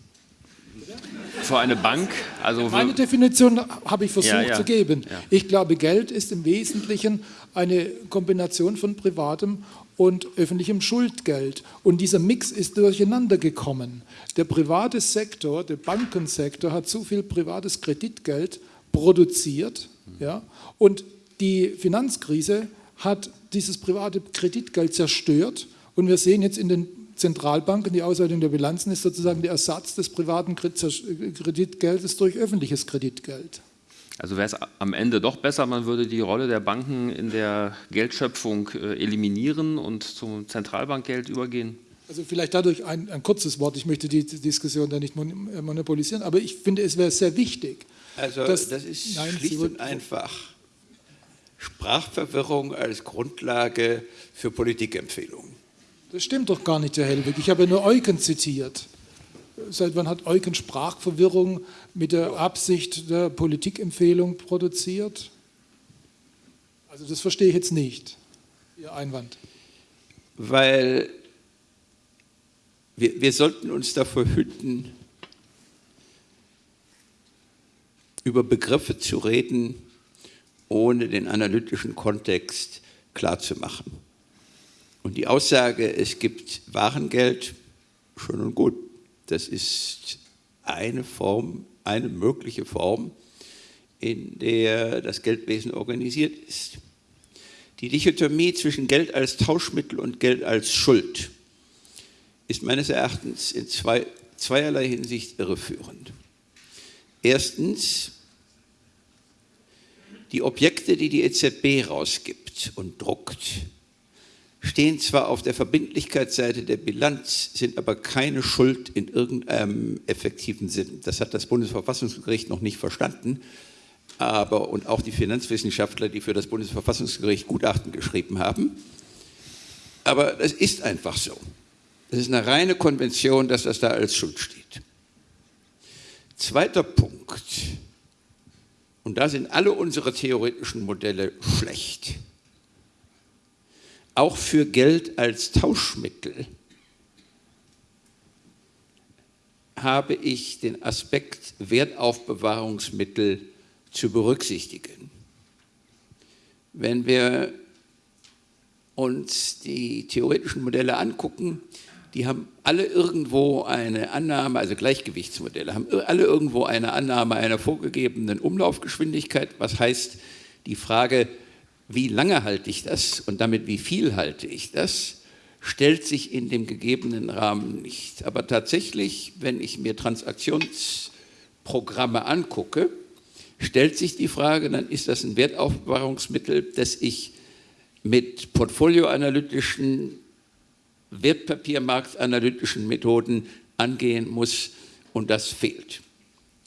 für eine Bank? Also Meine Definition habe ich versucht ja, ja. zu geben. Ja. Ich glaube, Geld ist im Wesentlichen eine Kombination von privatem und öffentlichem Schuldgeld. Und dieser Mix ist durcheinander gekommen. Der private Sektor, der Bankensektor hat zu viel privates Kreditgeld produziert ja, und die Finanzkrise hat dieses private Kreditgeld zerstört und wir sehen jetzt in den Zentralbanken, die Auswertung der Bilanzen ist sozusagen der Ersatz des privaten Kreditgeldes durch öffentliches Kreditgeld. Also wäre es am Ende doch besser, man würde die Rolle der Banken in der Geldschöpfung äh, eliminieren und zum Zentralbankgeld übergehen? Also vielleicht dadurch ein, ein kurzes Wort, ich möchte die Diskussion da nicht äh, monopolisieren, aber ich finde, es wäre sehr wichtig. Also dass, das ist nein, schlicht und einfach Sprachverwirrung als Grundlage für Politikempfehlungen. Das stimmt doch gar nicht, Herr Hellwig. Ich habe ja nur Eucken zitiert. Seit wann hat Eucken Sprachverwirrung mit der Absicht der Politikempfehlung produziert? Also das verstehe ich jetzt nicht, Ihr Einwand. Weil wir, wir sollten uns davor hüten, über Begriffe zu reden, ohne den analytischen Kontext klarzumachen. Und die Aussage, es gibt Warengeld, schön und gut. Das ist eine Form, eine mögliche Form, in der das Geldwesen organisiert ist. Die Dichotomie zwischen Geld als Tauschmittel und Geld als Schuld ist meines Erachtens in zwei, zweierlei Hinsicht irreführend. Erstens, die Objekte, die die EZB rausgibt und druckt, stehen zwar auf der Verbindlichkeitsseite der Bilanz, sind aber keine Schuld in irgendeinem effektiven Sinn. Das hat das Bundesverfassungsgericht noch nicht verstanden, aber und auch die Finanzwissenschaftler, die für das Bundesverfassungsgericht Gutachten geschrieben haben. Aber das ist einfach so. Es ist eine reine Konvention, dass das da als Schuld steht. Zweiter Punkt, und da sind alle unsere theoretischen Modelle schlecht auch für Geld als Tauschmittel habe ich den Aspekt Wertaufbewahrungsmittel zu berücksichtigen. Wenn wir uns die theoretischen Modelle angucken, die haben alle irgendwo eine Annahme, also Gleichgewichtsmodelle, haben alle irgendwo eine Annahme einer vorgegebenen Umlaufgeschwindigkeit, was heißt die Frage, wie lange halte ich das und damit wie viel halte ich das, stellt sich in dem gegebenen Rahmen nicht. Aber tatsächlich, wenn ich mir Transaktionsprogramme angucke, stellt sich die Frage, dann ist das ein Wertaufbewahrungsmittel, das ich mit portfolioanalytischen, wertpapiermarktanalytischen Methoden angehen muss und das fehlt.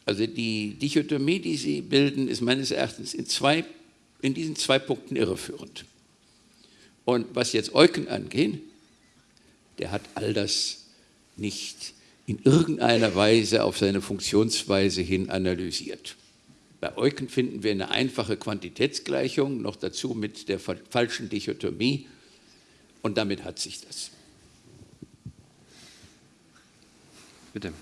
Also die Dichotomie, die Sie bilden, ist meines Erachtens in zwei in diesen zwei Punkten irreführend. Und was jetzt Eucken angeht, der hat all das nicht in irgendeiner Weise auf seine Funktionsweise hin analysiert. Bei Eucken finden wir eine einfache Quantitätsgleichung, noch dazu mit der falschen Dichotomie und damit hat sich das. Bitte.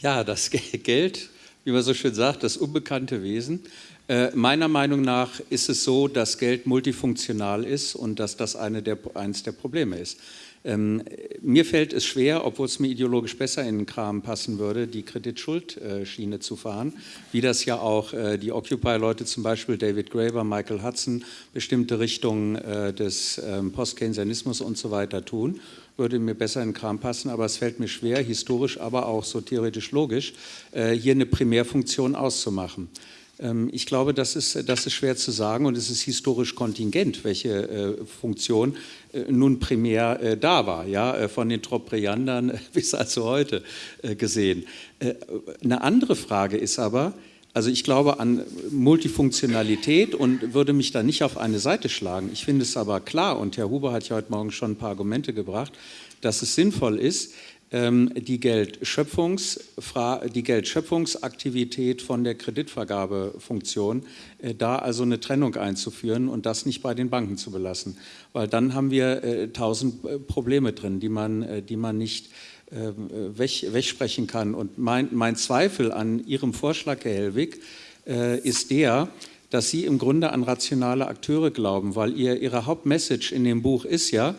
Ja, das Geld wie man so schön sagt, das unbekannte Wesen. Äh, meiner Meinung nach ist es so, dass Geld multifunktional ist und dass das eine der, eines der Probleme ist. Ähm, mir fällt es schwer, obwohl es mir ideologisch besser in den Kram passen würde, die Kreditschuldsschiene äh, zu fahren, wie das ja auch äh, die Occupy-Leute, zum Beispiel David Graeber, Michael Hudson, bestimmte Richtungen äh, des ähm, Post-Keynesianismus und so weiter tun würde mir besser in den Kram passen, aber es fällt mir schwer, historisch, aber auch so theoretisch logisch, äh, hier eine Primärfunktion auszumachen. Ähm, ich glaube, das ist, das ist schwer zu sagen und es ist historisch kontingent, welche äh, Funktion äh, nun primär da war, ja, von den Tropriandern bis also heute gesehen. Eine andere Frage ist aber, also ich glaube an Multifunktionalität und würde mich da nicht auf eine Seite schlagen. Ich finde es aber klar, und Herr Huber hat ja heute Morgen schon ein paar Argumente gebracht, dass es sinnvoll ist, ähm, die, Geldschöpfungs, die Geldschöpfungsaktivität von der Kreditvergabefunktion, äh, da also eine Trennung einzuführen und das nicht bei den Banken zu belassen. Weil dann haben wir äh, tausend äh, Probleme drin, die man, die man nicht weg, wegsprechen kann. Und mein, mein, Zweifel an Ihrem Vorschlag, Herr Hellwig, äh, ist der, dass Sie im Grunde an rationale Akteure glauben, weil ihr, Ihre Hauptmessage in dem Buch ist ja,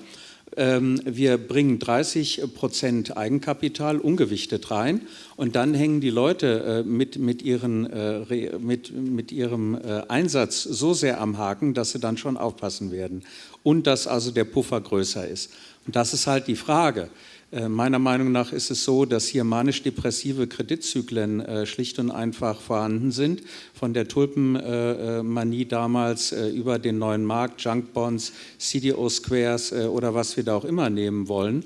ähm, wir bringen 30 Prozent Eigenkapital ungewichtet rein und dann hängen die Leute äh, mit, mit, ihren, äh, mit, mit ihrem äh, Einsatz so sehr am Haken, dass sie dann schon aufpassen werden und dass also der Puffer größer ist. Und das ist halt die Frage. Äh, meiner Meinung nach ist es so, dass hier manisch-depressive Kreditzyklen äh, schlicht und einfach vorhanden sind. Von der Tulpenmanie damals äh, über den neuen Markt, Junkbonds, CDO Squares oder was wir da auch immer nehmen wollen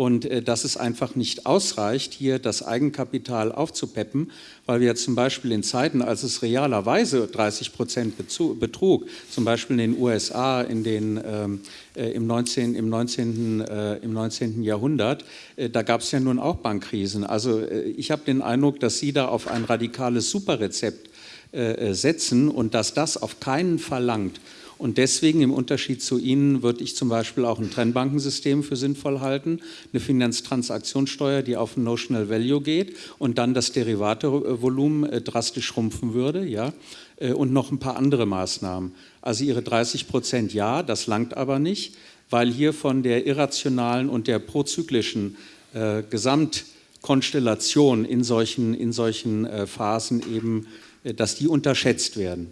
und äh, dass es einfach nicht ausreicht, hier das Eigenkapital aufzupeppen, weil wir zum Beispiel in Zeiten, als es realerweise 30 Prozent betrug, zum Beispiel in den USA in den, ähm, äh, im, 19, im, 19., äh, im 19. Jahrhundert, äh, da gab es ja nun auch Bankkrisen. Also äh, ich habe den Eindruck, dass Sie da auf ein radikales Superrezept äh, setzen und dass das auf keinen verlangt, und deswegen im Unterschied zu Ihnen würde ich zum Beispiel auch ein Trennbankensystem für sinnvoll halten, eine Finanztransaktionssteuer, die auf Notional Value geht und dann das Derivatevolumen äh, drastisch schrumpfen würde, ja, äh, und noch ein paar andere Maßnahmen. Also Ihre 30 Prozent ja, das langt aber nicht, weil hier von der irrationalen und der prozyklischen äh, Gesamtkonstellation in solchen, in solchen äh, Phasen eben, äh, dass die unterschätzt werden.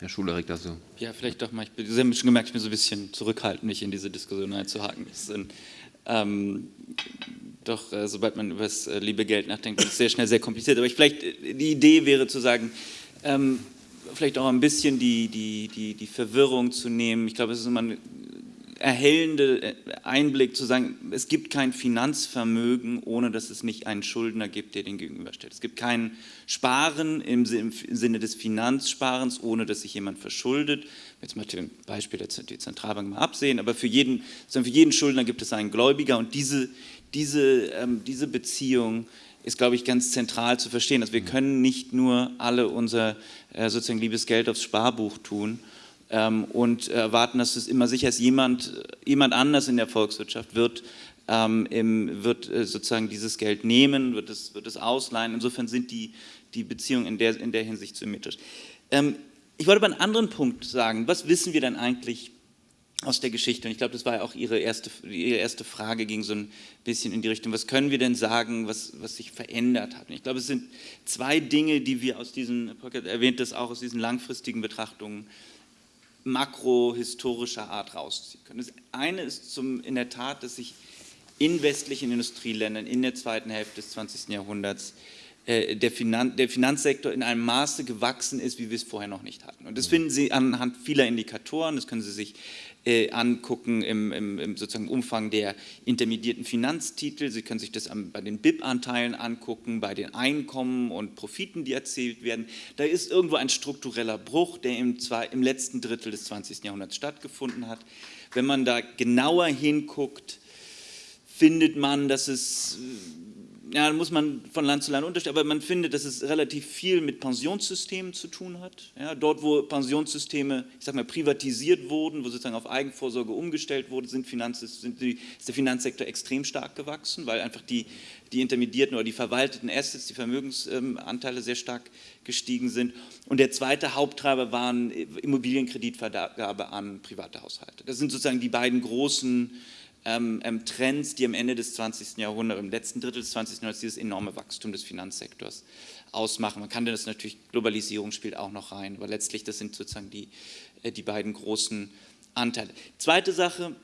Herr Schulerik dazu. Ja, vielleicht doch mal. Ich bin, Sie haben schon gemerkt, ich bin so ein bisschen zurückhaltend, mich in diese Diskussion einzuhaken. Ähm, doch, äh, sobald man über das äh, liebe Geld nachdenkt, ist es sehr schnell sehr kompliziert. Aber ich, vielleicht äh, die Idee wäre zu sagen, ähm, vielleicht auch ein bisschen die, die, die, die Verwirrung zu nehmen. Ich glaube, es ist immer eine erhellende äh, Einblick zu sagen, es gibt kein Finanzvermögen, ohne dass es nicht einen Schuldner gibt, der den gegenüberstellt. Es gibt kein Sparen im Sinne des Finanzsparens, ohne dass sich jemand verschuldet. Jetzt mal zum Beispiel der Zentralbank mal absehen, aber für jeden, für jeden Schuldner gibt es einen Gläubiger und diese, diese, ähm, diese Beziehung ist, glaube ich, ganz zentral zu verstehen. Dass wir können nicht nur alle unser äh, sozusagen liebes Geld aufs Sparbuch tun, ähm, und erwarten, dass es immer sicher ist, jemand, jemand anders in der Volkswirtschaft wird, ähm, im, wird äh, sozusagen dieses Geld nehmen, wird es, wird es ausleihen. Insofern sind die, die Beziehungen in der, in der Hinsicht symmetrisch. Ähm, ich wollte aber einen anderen Punkt sagen. Was wissen wir denn eigentlich aus der Geschichte? Und ich glaube, das war ja auch Ihre erste, Ihre erste Frage, ging so ein bisschen in die Richtung, was können wir denn sagen, was, was sich verändert hat? Und ich glaube, es sind zwei Dinge, die wir aus diesen, Pocket erwähnt das auch, aus diesen langfristigen Betrachtungen makrohistorischer Art rausziehen können. Das eine ist zum, in der Tat, dass sich in westlichen Industrieländern in der zweiten Hälfte des 20. Jahrhunderts äh, der, Finan der, Finanzsektor in einem Maße gewachsen ist, wie wir es vorher noch nicht hatten. Und das finden Sie anhand vieler Indikatoren, das können Sie sich äh, angucken im, im, im, sozusagen Umfang der intermediierten Finanztitel. Sie können sich das am, bei den BIP-Anteilen angucken, bei den Einkommen und Profiten, die erzielt werden. Da ist irgendwo ein struktureller Bruch, der im, zwei, im letzten Drittel des 20. Jahrhunderts stattgefunden hat. Wenn man da genauer hinguckt, findet man, dass es ja, muss man von Land zu Land unterstellen, aber man findet, dass es relativ viel mit Pensionssystemen zu tun hat. Ja, dort, wo Pensionssysteme, ich sag mal, privatisiert wurden, wo sozusagen auf Eigenvorsorge umgestellt wurde, sind Finanz, sind die, ist der Finanzsektor extrem stark gewachsen, weil einfach die, die intermedierten oder die verwalteten Assets, die Vermögensanteile sehr stark gestiegen sind. Und der zweite Haupttreiber waren Immobilienkreditvergabe an private Haushalte. Das sind sozusagen die beiden großen ähm, ähm, Trends, die am Ende des 20. Jahrhunderts, im letzten Drittel des 20. Jahrhunderts dieses enorme Wachstum des Finanzsektors ausmachen. Man kann das natürlich, Globalisierung spielt auch noch rein, aber letztlich das sind sozusagen die, äh, die beiden großen Anteile. Zweite Sache,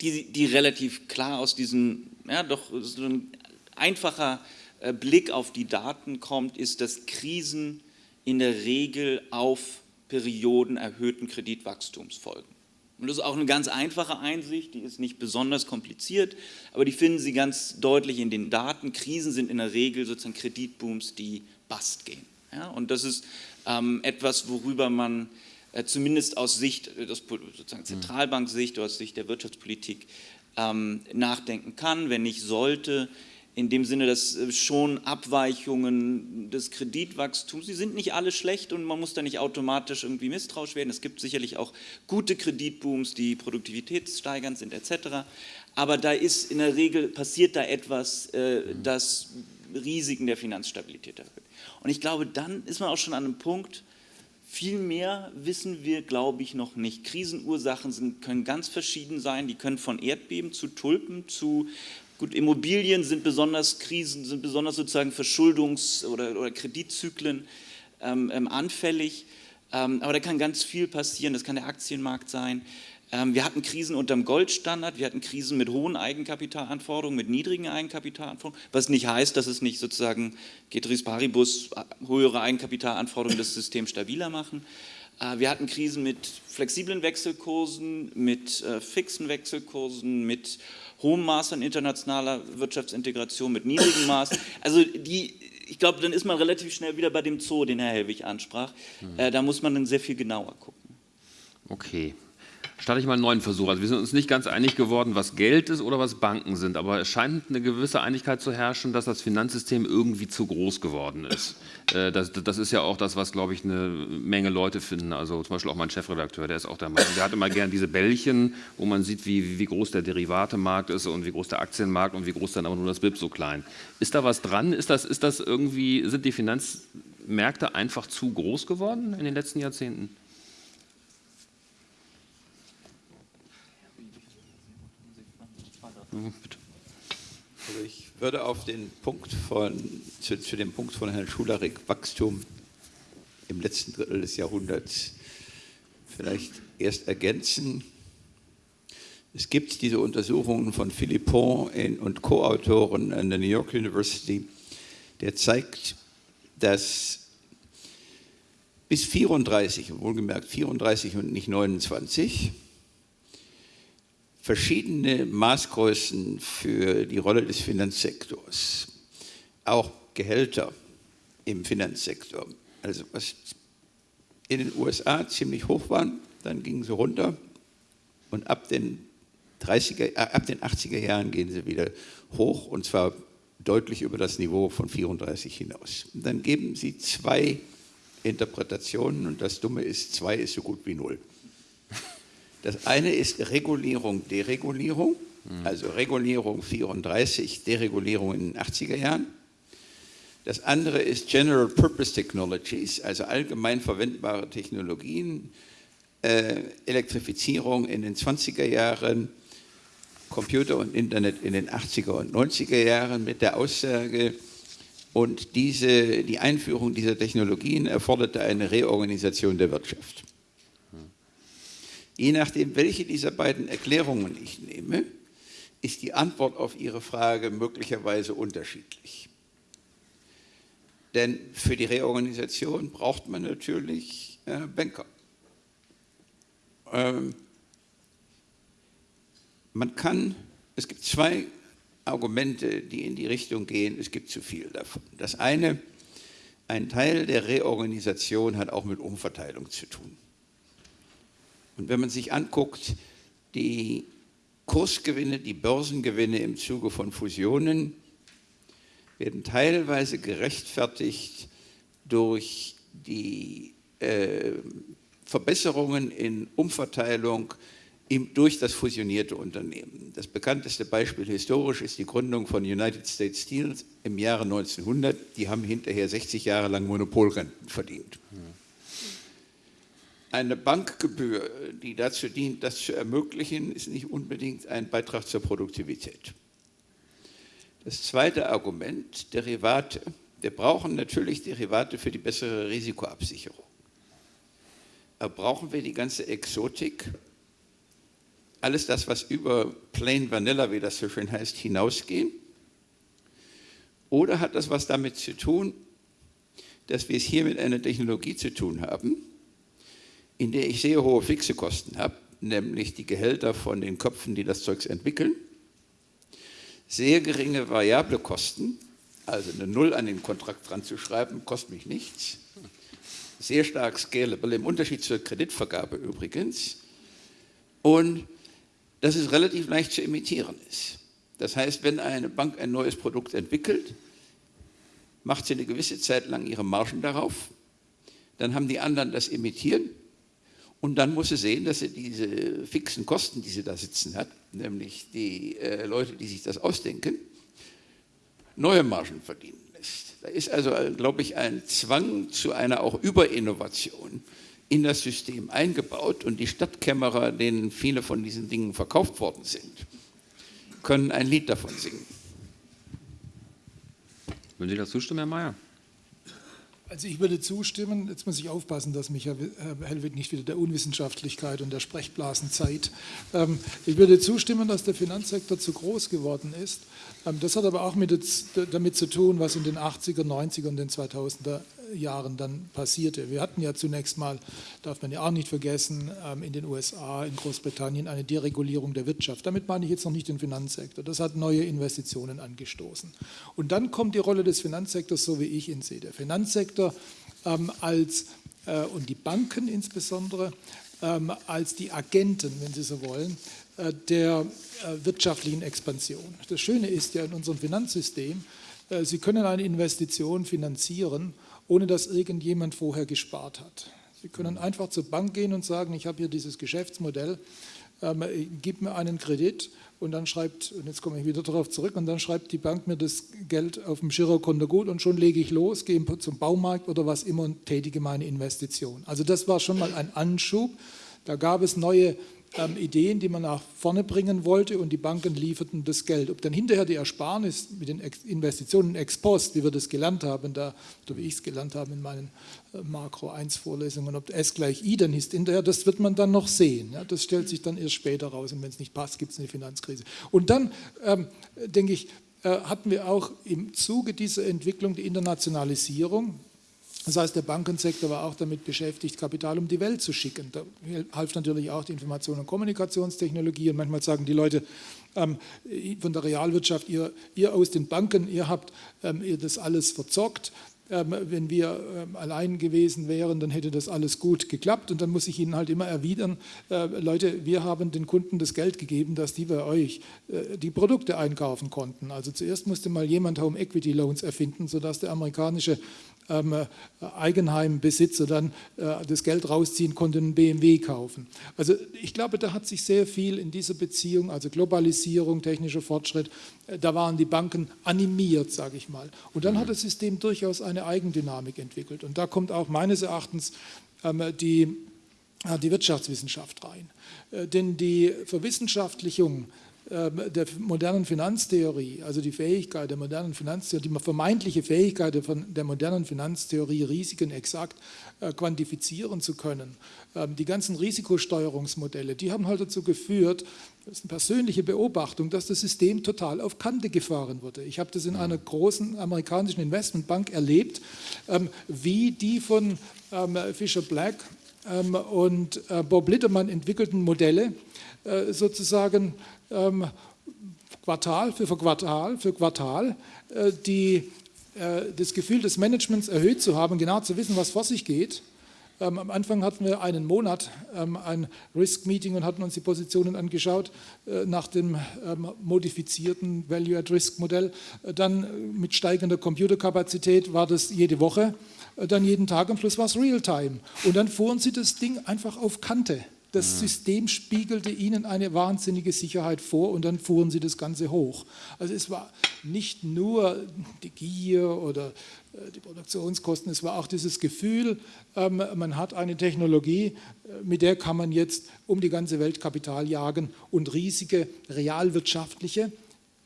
die, die relativ klar aus diesem, ja doch so ein einfacher äh, Blick auf die Daten kommt, ist, dass Krisen in der Regel auf Perioden erhöhten Kreditwachstums folgen. Und das ist auch eine ganz einfache Einsicht, die ist nicht besonders kompliziert, aber die finden Sie ganz deutlich in den Daten. Krisen sind in der Regel sozusagen Kreditbooms, die bust gehen. Ja, und das ist ähm, etwas, worüber man äh, zumindest aus Sicht, äh, aus sozusagen. Zentralbanksicht oder aus Sicht der Wirtschaftspolitik ähm, nachdenken kann, wenn nicht sollte in dem Sinne, dass äh, schon Abweichungen des Kreditwachstums, die sind nicht alle schlecht und man muss da nicht automatisch irgendwie misstrauisch werden. Es gibt sicherlich auch gute Kreditbooms, die produktivitätssteigernd sind etc. Aber da ist in der Regel, passiert da etwas, äh, das Risiken der Finanzstabilität erhöht. Und ich glaube, dann ist man auch schon an einem Punkt, viel mehr wissen wir, glaube ich, noch nicht. Krisenursachen sind, können ganz verschieden sein. Die können von Erdbeben zu Tulpen zu Gut, Immobilien sind besonders Krisen, sind besonders sozusagen Verschuldungs- oder, oder Kreditzyklen ähm, ähm, anfällig. Ähm, aber da kann ganz viel passieren, das kann der Aktienmarkt sein. Ähm, wir hatten Krisen unter dem Goldstandard, wir hatten Krisen mit hohen Eigenkapitalanforderungen, mit niedrigen Eigenkapitalanforderungen, was nicht heißt, dass es nicht sozusagen Getris Paribus äh, höhere Eigenkapitalanforderungen das System stabiler machen. Äh, wir hatten Krisen mit flexiblen Wechselkursen, mit äh, fixen Wechselkursen, mit hohem Maß an internationaler Wirtschaftsintegration, mit niedrigem Maß. Also die, ich glaube, dann ist man relativ schnell wieder bei dem Zoo, den Herr Helwig ansprach. Hm. da muss man dann sehr viel genauer gucken. Okay starte ich mal einen neuen Versuch. Also wir sind uns nicht ganz einig geworden, was Geld ist oder was Banken sind, aber es scheint eine gewisse Einigkeit zu herrschen, dass das Finanzsystem irgendwie zu groß geworden ist. Äh, das, das ist ja auch das, was, glaube ich, eine Menge Leute finden. Also zum Beispiel auch mein Chefredakteur, der ist auch der Meinung, der hat immer gern diese Bällchen, wo man sieht, wie, wie groß der Derivatemarkt ist und wie groß der Aktienmarkt und wie groß dann aber nur das BIP so klein. Ist da was dran? Ist das, ist das irgendwie, sind die Finanzmärkte einfach zu groß geworden in den letzten Jahrzehnten? Also ich würde auf den Punkt von, zu, zu dem Punkt von Herrn Schularik, Wachstum im letzten Drittel des Jahrhunderts, vielleicht erst ergänzen. Es gibt diese Untersuchungen von Philippon und Co-Autoren an der New York University, der zeigt, dass bis 34, wohlgemerkt 34 und nicht 29, verschiedene Maßgrößen für die Rolle des Finanzsektors, auch Gehälter im Finanzsektor. Also was in den USA ziemlich hoch waren, dann gingen sie runter und ab den, 30er, äh, ab den 80er Jahren gehen sie wieder hoch und zwar deutlich über das Niveau von 34 hinaus. Und dann geben sie zwei Interpretationen und das Dumme ist, zwei ist so gut wie null. Das eine ist Regulierung, Deregulierung, also Regulierung 34, Deregulierung in den 80er Jahren. Das andere ist General Purpose Technologies, also allgemein verwendbare Technologien, äh, Elektrifizierung in den 20er Jahren, Computer und Internet in den 80er und 90er Jahren mit der Aussage, und diese, die Einführung dieser Technologien erforderte eine Reorganisation der Wirtschaft. Je nachdem, welche dieser beiden Erklärungen ich nehme, ist die Antwort auf Ihre Frage möglicherweise unterschiedlich. Denn für die Reorganisation braucht man natürlich äh, Banker. Ähm, man kann, es gibt zwei Argumente, die in die Richtung gehen, es gibt zu viel davon. Das eine, ein Teil der Reorganisation hat auch mit Umverteilung zu tun. Und wenn man sich anguckt, die Kursgewinne, die Börsengewinne im Zuge von Fusionen werden teilweise gerechtfertigt durch die äh, Verbesserungen in Umverteilung im, durch das fusionierte Unternehmen. Das bekannteste Beispiel historisch ist die Gründung von United States Steel im Jahre 1900. Die haben hinterher 60 Jahre lang Monopolrenten verdient. Ja eine Bankgebühr, die dazu dient, das zu ermöglichen, ist nicht unbedingt ein Beitrag zur Produktivität. Das zweite Argument, Derivate. Wir brauchen natürlich Derivate für die bessere Risikoabsicherung. Aber brauchen wir die ganze Exotik, alles das, was über Plain Vanilla, wie das so schön heißt, hinausgehen? Oder hat das was damit zu tun, dass wir es hier mit einer Technologie zu tun haben, in der ich sehr hohe fixe Kosten habe, nämlich die Gehälter von den Köpfen, die das Zeugs entwickeln, sehr geringe variable Kosten, also eine Null an den Kontrakt dran zu schreiben, kostet mich nichts, sehr stark scalable, im Unterschied zur Kreditvergabe übrigens, und dass es relativ leicht zu imitieren ist. Das heißt, wenn eine Bank ein neues Produkt entwickelt, macht sie eine gewisse Zeit lang ihre Margen darauf, dann haben die anderen das imitieren und dann muss sie sehen, dass sie diese fixen Kosten, die sie da sitzen hat, nämlich die äh, Leute, die sich das ausdenken, neue Margen verdienen lässt. Da ist also, glaube ich, ein Zwang zu einer auch Überinnovation in das System eingebaut und die Stadtkämmerer, denen viele von diesen Dingen verkauft worden sind, können ein Lied davon singen. Würden Sie dazu stimmen, Herr Mayer? Also ich würde zustimmen, jetzt muss ich aufpassen, dass mich Herr Hellwig nicht wieder der Unwissenschaftlichkeit und der Sprechblasenzeit. Ähm, ich würde zustimmen, dass der Finanzsektor zu groß geworden ist. Ähm, das hat aber auch mit, damit zu tun, was in den 80er, 90er und den 2000er Jahren dann passierte. Wir hatten ja zunächst mal, darf man ja auch nicht vergessen, ähm, in den USA, in Großbritannien eine Deregulierung der Wirtschaft. Damit meine ich jetzt noch nicht den Finanzsektor. Das hat neue Investitionen angestoßen. Und dann kommt die Rolle des Finanzsektors, so wie ich ihn sehe. Der Finanzsektor ähm, als, äh, und die Banken insbesondere, als die Agenten, wenn Sie so wollen, der äh, wirtschaftlichen Expansion. Das Schöne ist ja in unserem Finanzsystem, Sie können eine Investition finanzieren ohne dass irgendjemand vorher gespart hat. Sie können einfach zur Bank gehen und sagen, ich habe hier dieses Geschäftsmodell, ähm, gib mir einen Kredit und dann schreibt, und jetzt komme ich wieder darauf zurück, und dann schreibt die Bank mir das Geld auf dem Girokonto gut und schon lege ich los, gehe zum Baumarkt oder was immer und tätige meine Investition. Also das war schon mal ein Anschub. Da gab es neue ähm, Ideen, die man nach vorne bringen wollte und die Banken lieferten das Geld. Ob dann hinterher die Ersparnis mit den Ex Investitionen ex post, wie wir das gelernt haben, da, oder wie ich es gelernt habe in meinen äh, Makro 1 Vorlesungen, ob S gleich I dann ist hinterher, das wird man dann noch sehen. Ja, das stellt sich dann erst später raus und wenn es nicht passt, gibt es eine Finanzkrise. Und dann ähm, denke ich, äh, hatten wir auch im Zuge dieser Entwicklung die Internationalisierung, das heißt, der Bankensektor war auch damit beschäftigt, Kapital um die Welt zu schicken. Da half natürlich auch die Information- und Kommunikationstechnologie. Und manchmal sagen die Leute ähm, von der Realwirtschaft, ihr, ihr, aus den Banken, ihr habt ähm, ihr das alles verzockt. Ähm, wenn wir ähm, allein gewesen wären, dann hätte das alles gut geklappt. Und dann muss ich Ihnen halt immer erwidern, äh, Leute, wir haben den Kunden das Geld gegeben, dass die bei euch äh, die Produkte einkaufen konnten. Also zuerst musste mal jemand Home Equity Loans erfinden, sodass der amerikanische ähm, äh, Eigenheimbesitzer dann das Geld rausziehen konnte und einen BMW kaufen. Also ich glaube, da hat sich sehr viel in dieser Beziehung, also Globalisierung, technischer Fortschritt, da waren die Banken animiert, sage ich mal. Und dann hat das System durchaus eine Eigendynamik entwickelt. Und da kommt auch meines Erachtens ähm, die, äh, die Wirtschaftswissenschaft rein. Äh, denn die Verwissenschaftlichung der modernen Finanztheorie, also die Fähigkeit der modernen Finanztheorie, die vermeintliche Fähigkeit der modernen Finanztheorie, Risiken exakt äh, quantifizieren zu können. Ähm, die ganzen Risikosteuerungsmodelle, die haben halt dazu geführt, das ist eine persönliche Beobachtung, dass das System total auf Kante gefahren wurde. Ich habe das in einer großen amerikanischen Investmentbank erlebt, ähm, wie die von Fisher Black und äh, Bob Littermann entwickelten Modelle sozusagen ähm, Quartal für Quartal für Quartal äh, die, äh, das Gefühl des Managements erhöht zu haben, genau zu wissen, was vor sich geht. Ähm, am Anfang hatten wir einen Monat ähm, ein Risk-Meeting und hatten uns die Positionen angeschaut äh, nach dem modifizierten Value-at-Risk-Modell. Äh, dann äh, mit steigender Computerkapazität war das jede Woche, äh, dann jeden Tag, am Schluss war es Real-Time. Und dann fuhren sie das Ding einfach auf Kante. Das System spiegelte ihnen eine wahnsinnige Sicherheit vor und dann fuhren sie das Ganze hoch. Also es war nicht nur die Gier oder äh, die Produktionskosten, es war auch dieses Gefühl, ähm, man hat eine Technologie, äh, mit der kann man jetzt um die ganze Welt Kapital jagen und riesige realwirtschaftliche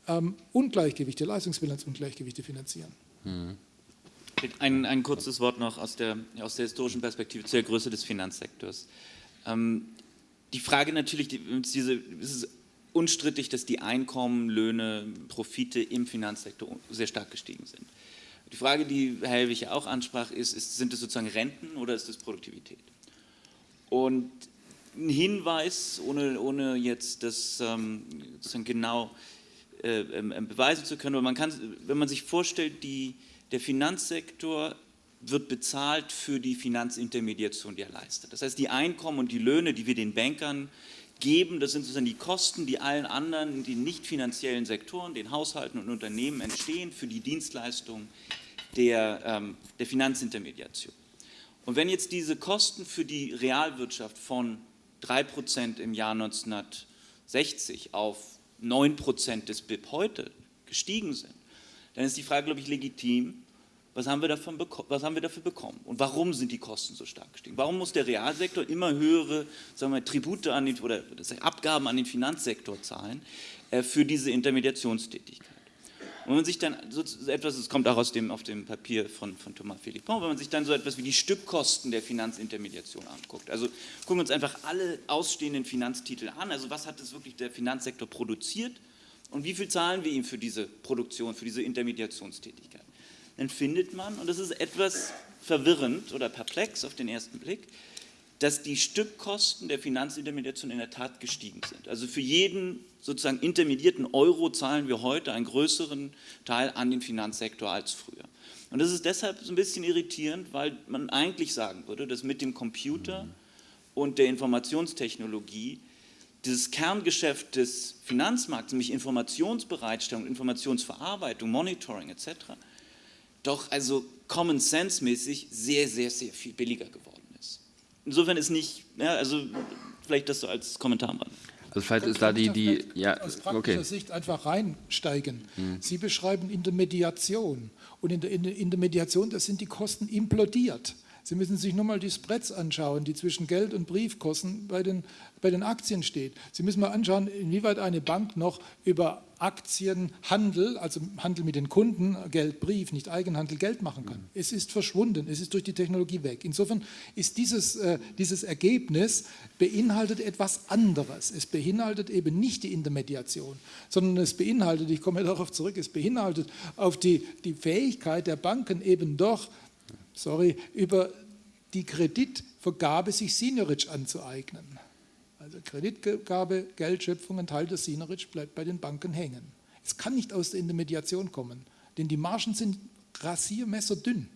ähm, Ungleichgewichte, Leistungsbilanzungleichgewichte finanzieren. Mhm. Ein, ein, kurzes Wort noch aus der, aus der historischen Perspektive zur Größe des Finanzsektors. Ähm, die Frage natürlich, die, diese, es ist unstrittig, dass die Einkommen, Löhne, Profite im Finanzsektor sehr stark gestiegen sind. Die Frage, die Herr Helwig auch ansprach, ist, ist, sind es sozusagen Renten oder ist es Produktivität? Und ein Hinweis, ohne, ohne jetzt das ähm, sozusagen genau äh, äh, beweisen zu können, aber man kann, wenn man sich vorstellt, die, der Finanzsektor wird bezahlt für die Finanzintermediation, die er leistet. Das heißt, die Einkommen und die Löhne, die wir den Bankern geben, das sind sozusagen die Kosten, die allen anderen, den nicht finanziellen Sektoren, den Haushalten und Unternehmen entstehen für die Dienstleistung der, ähm, der Finanzintermediation. Und wenn jetzt diese Kosten für die Realwirtschaft von 3% im Jahr 1960 auf 9% des BIP heute gestiegen sind, dann ist die Frage, glaube ich, legitim, was haben, wir davon was haben wir dafür bekommen? Und warum sind die Kosten so stark gestiegen? Warum muss der Realsektor immer höhere sagen wir, Tribute an den, oder Abgaben an den Finanzsektor zahlen äh, für diese Intermediationstätigkeit? Und wenn man sich dann so etwas, es kommt auch aus dem, auf dem Papier von, von Thomas Philippon, wenn man sich dann so etwas wie die Stückkosten der Finanzintermediation anguckt, also gucken wir uns einfach alle ausstehenden Finanztitel an, also was hat es wirklich der Finanzsektor produziert und wie viel zahlen wir ihm für diese Produktion, für diese Intermediationstätigkeit, dann findet man, und das ist etwas verwirrend oder perplex auf den ersten Blick, dass die Stückkosten der Finanzintermediation in der Tat gestiegen sind. Also für jeden sozusagen intermediierten Euro zahlen wir heute einen größeren Teil an den Finanzsektor als früher. Und das ist deshalb so ein bisschen irritierend, weil man eigentlich sagen würde, dass mit dem Computer und der Informationstechnologie dieses Kerngeschäft des Finanzmarkts, nämlich Informationsbereitstellung, Informationsverarbeitung, Monitoring etc., doch also Common Sense mäßig sehr, sehr, sehr viel billiger geworden ist. Insofern ist nicht, ja, also vielleicht das so als Kommentar mal. Also vielleicht ist da die, die ja, aus praktischer okay. Sicht einfach reinsteigen. Sie beschreiben in der Mediation und in der, in der Mediation, da sind die Kosten implodiert. Sie müssen sich nur mal die Spreads anschauen, die zwischen Geld- und Briefkosten bei den, bei den Aktien steht. Sie müssen mal anschauen, inwieweit eine Bank noch über Aktienhandel, also Handel mit den Kunden, Geld, Brief, nicht Eigenhandel, Geld machen kann. Es ist verschwunden, es ist durch die Technologie weg. Insofern ist dieses, äh, dieses Ergebnis beinhaltet etwas anderes. Es beinhaltet eben nicht die Intermediation, sondern es beinhaltet, ich komme darauf zurück, es beinhaltet auf die, die Fähigkeit der Banken eben doch sorry, über die Kreditvergabe sich Seniorage anzueignen. Also Kreditgabe, Geldschöpfung, ein Teil des Seniorage bleibt bei den Banken hängen. Es kann nicht aus der Intermediation kommen, denn die Margen sind rasiermesserdünn.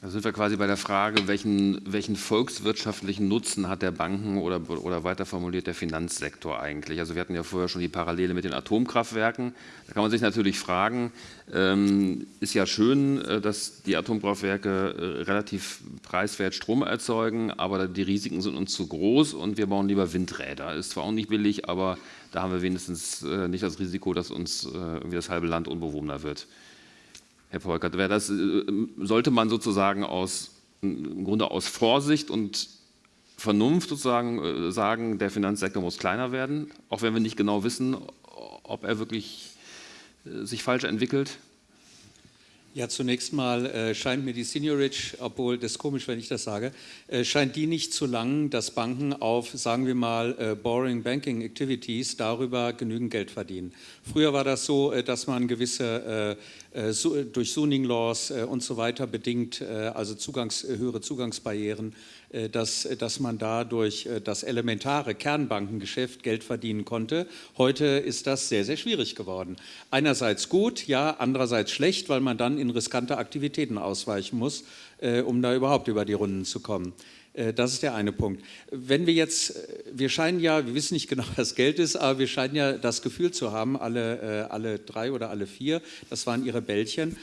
Da sind wir quasi bei der Frage, welchen, welchen volkswirtschaftlichen Nutzen hat der Banken- oder, oder weiter formuliert der Finanzsektor eigentlich? Also wir hatten ja vorher schon die Parallele mit den Atomkraftwerken. Da kann man sich natürlich fragen, ähm, ist ja schön, äh, dass die Atomkraftwerke äh, relativ preiswert Strom erzeugen, aber die Risiken sind uns zu groß und wir bauen lieber Windräder. Ist zwar auch nicht billig, aber da haben wir wenigstens äh, nicht das Risiko, dass uns das halbe Land unbewohnbar wird. Herr Polkert, wäre das, äh, sollte man sozusagen aus, im Grunde aus Vorsicht und Vernunft sozusagen äh, sagen, der Finanzsektor muss kleiner werden, auch wenn wir nicht genau wissen, ob er wirklich äh, sich falsch entwickelt? Ja, zunächst mal äh, scheint mir die Seniorage, obwohl das ist komisch, wenn ich das sage, äh, scheint die nicht zu lang, dass Banken auf, sagen wir mal, äh, Boring Banking Activities darüber genügend Geld verdienen. Früher war das so, dass man gewisse durch Zoning Laws äh, und so weiter bedingt, also Zugangs, höhere Zugangsbarrieren, dass, dass man da durch das elementare Kernbankengeschäft Geld verdienen konnte. Heute ist das sehr, sehr schwierig geworden. Einerseits gut, ja, andererseits schlecht, weil man dann in riskante Aktivitäten ausweichen muss, um da überhaupt über die Runden zu kommen. Das ist der eine Punkt. Wenn wir jetzt, wir scheinen ja, wir wissen nicht genau, was Geld ist, aber wir scheinen ja das Gefühl zu haben, alle, alle drei oder alle vier, das waren ihre Bällchen,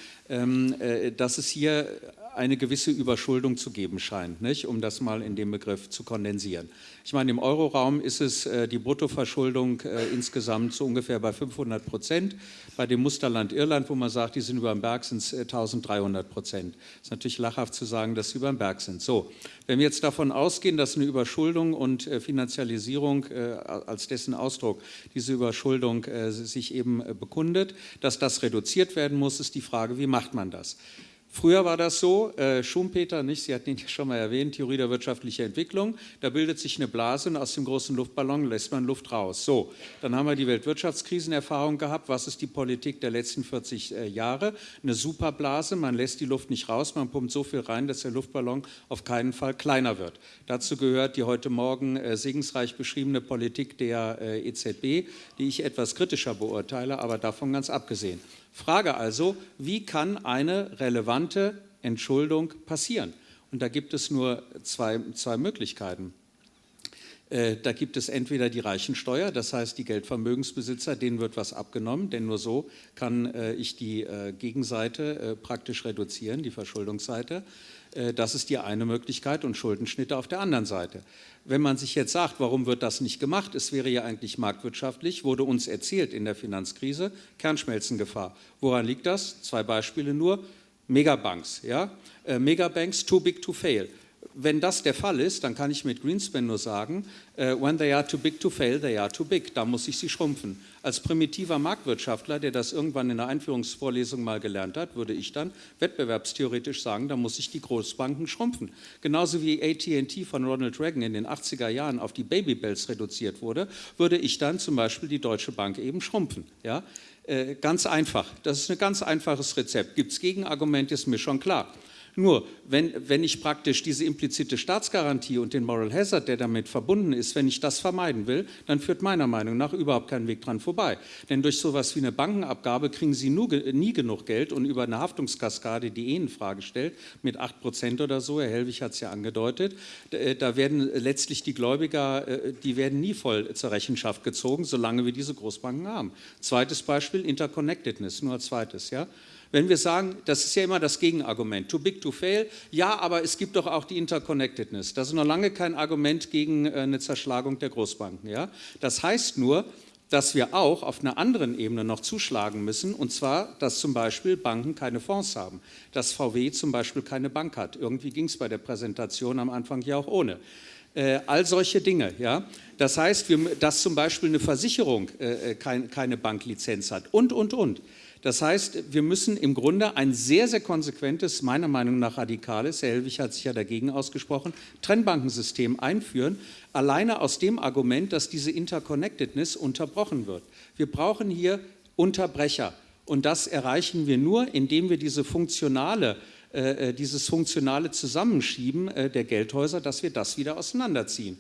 dass es hier eine gewisse Überschuldung zu geben scheint, nicht? um das mal in dem Begriff zu kondensieren. Ich meine, im Euroraum ist es äh, die Bruttoverschuldung äh, insgesamt so ungefähr bei 500 Prozent. Bei dem Musterland Irland, wo man sagt, die sind über dem Berg, sind es äh, 1300 Prozent. Ist natürlich lachhaft zu sagen, dass sie über dem Berg sind. So, wenn wir jetzt davon ausgehen, dass eine Überschuldung und äh, Finanzialisierung äh, als dessen Ausdruck diese Überschuldung äh, sich eben bekundet, dass das reduziert werden muss, ist die Frage, wie macht man das? Früher war das so, äh, Schumpeter, nicht, Sie hatten ihn ja schon mal erwähnt, Theorie der wirtschaftlichen Entwicklung, da bildet sich eine Blase und aus dem großen Luftballon lässt man Luft raus. So, dann haben wir die Weltwirtschaftskrisenerfahrung gehabt. Was ist die Politik der letzten 40 äh, Jahre? Eine Superblase, man lässt die Luft nicht raus, man pumpt so viel rein, dass der Luftballon auf keinen Fall kleiner wird. Dazu gehört die heute Morgen äh, segensreich beschriebene Politik der äh, EZB, die ich etwas kritischer beurteile, aber davon ganz abgesehen. Frage also, wie kann eine relevante Entschuldung passieren? Und da gibt es nur zwei, zwei Möglichkeiten. Äh, da gibt es entweder die Reichensteuer, das heißt die Geldvermögensbesitzer, denen wird was abgenommen, denn nur so kann äh, ich die äh, Gegenseite praktisch reduzieren, die Verschuldungsseite. Das ist die eine Möglichkeit und Schuldenschnitte auf der anderen Seite. Wenn man sich jetzt sagt, warum wird das nicht gemacht? Es wäre ja eigentlich marktwirtschaftlich, wurde uns erzählt in der Finanzkrise, Kernschmelzengefahr. Woran liegt das? Zwei Beispiele nur. Megabanks, ja? Megabanks too big to fail. Wenn das der Fall ist, dann kann ich mit Greenspan nur sagen, uh, when they are too big to fail, they are too big. Da muss ich sie schrumpfen. Als primitiver Marktwirtschaftler, der das irgendwann in der Einführungsvorlesung mal gelernt hat, würde ich dann wettbewerbstheoretisch sagen, da muss ich die Großbanken schrumpfen. Genauso wie AT&T von Ronald Reagan in den 80er Jahren auf die Babybells reduziert wurde, würde ich dann zum Beispiel die Deutsche Bank eben schrumpfen. Ja? Äh, ganz einfach. Das ist ein ganz einfaches Rezept. Gibt es Gegenargumente, ist mir schon klar. Nur, wenn, wenn ich praktisch diese implizite Staatsgarantie und den Moral Hazard, der damit verbunden ist, wenn ich das vermeiden will, dann führt meiner Meinung nach überhaupt kein Weg dran vorbei. Denn durch sowas wie eine Bankenabgabe kriegen Sie nur, nie genug Geld und über eine Haftungskaskade, die eh in Frage stellt, mit 8 Prozent oder so, Herr Helwig hat es ja angedeutet, äh, da werden letztlich die Gläubiger, äh, die werden nie voll zur Rechenschaft gezogen, solange wir diese Großbanken haben. Zweites Beispiel, Interconnectedness, nur als zweites, ja. Wenn wir sagen, das ist ja immer das Gegenargument, too big to fail, ja, aber es gibt doch auch die Interconnectedness. Das ist noch lange kein Argument gegen äh, eine Zerschlagung der Großbanken. Ja? Das heißt nur, dass wir auch auf einer anderen Ebene noch zuschlagen müssen, und zwar, dass zum Beispiel Banken keine Fonds haben, dass VW zum Beispiel keine Bank hat. Irgendwie ging es bei der Präsentation am Anfang ja auch ohne. Äh, all solche Dinge. Ja? Das heißt, wir, dass zum Beispiel eine Versicherung äh, äh kein, keine Banklizenz hat und, und, und. Das heißt, wir müssen im Grunde ein sehr, sehr konsequentes, meiner Meinung nach radikales, Herr Helwig hat sich ja dagegen ausgesprochen, Trennbankensystem einführen, alleine aus dem Argument, dass diese Interconnectedness unterbrochen wird. Wir brauchen hier Unterbrecher und das erreichen wir nur, indem wir diese funktionale äh, äh dieses funktionale Zusammenschieben äh, der Geldhäuser, dass wir das wieder auseinanderziehen.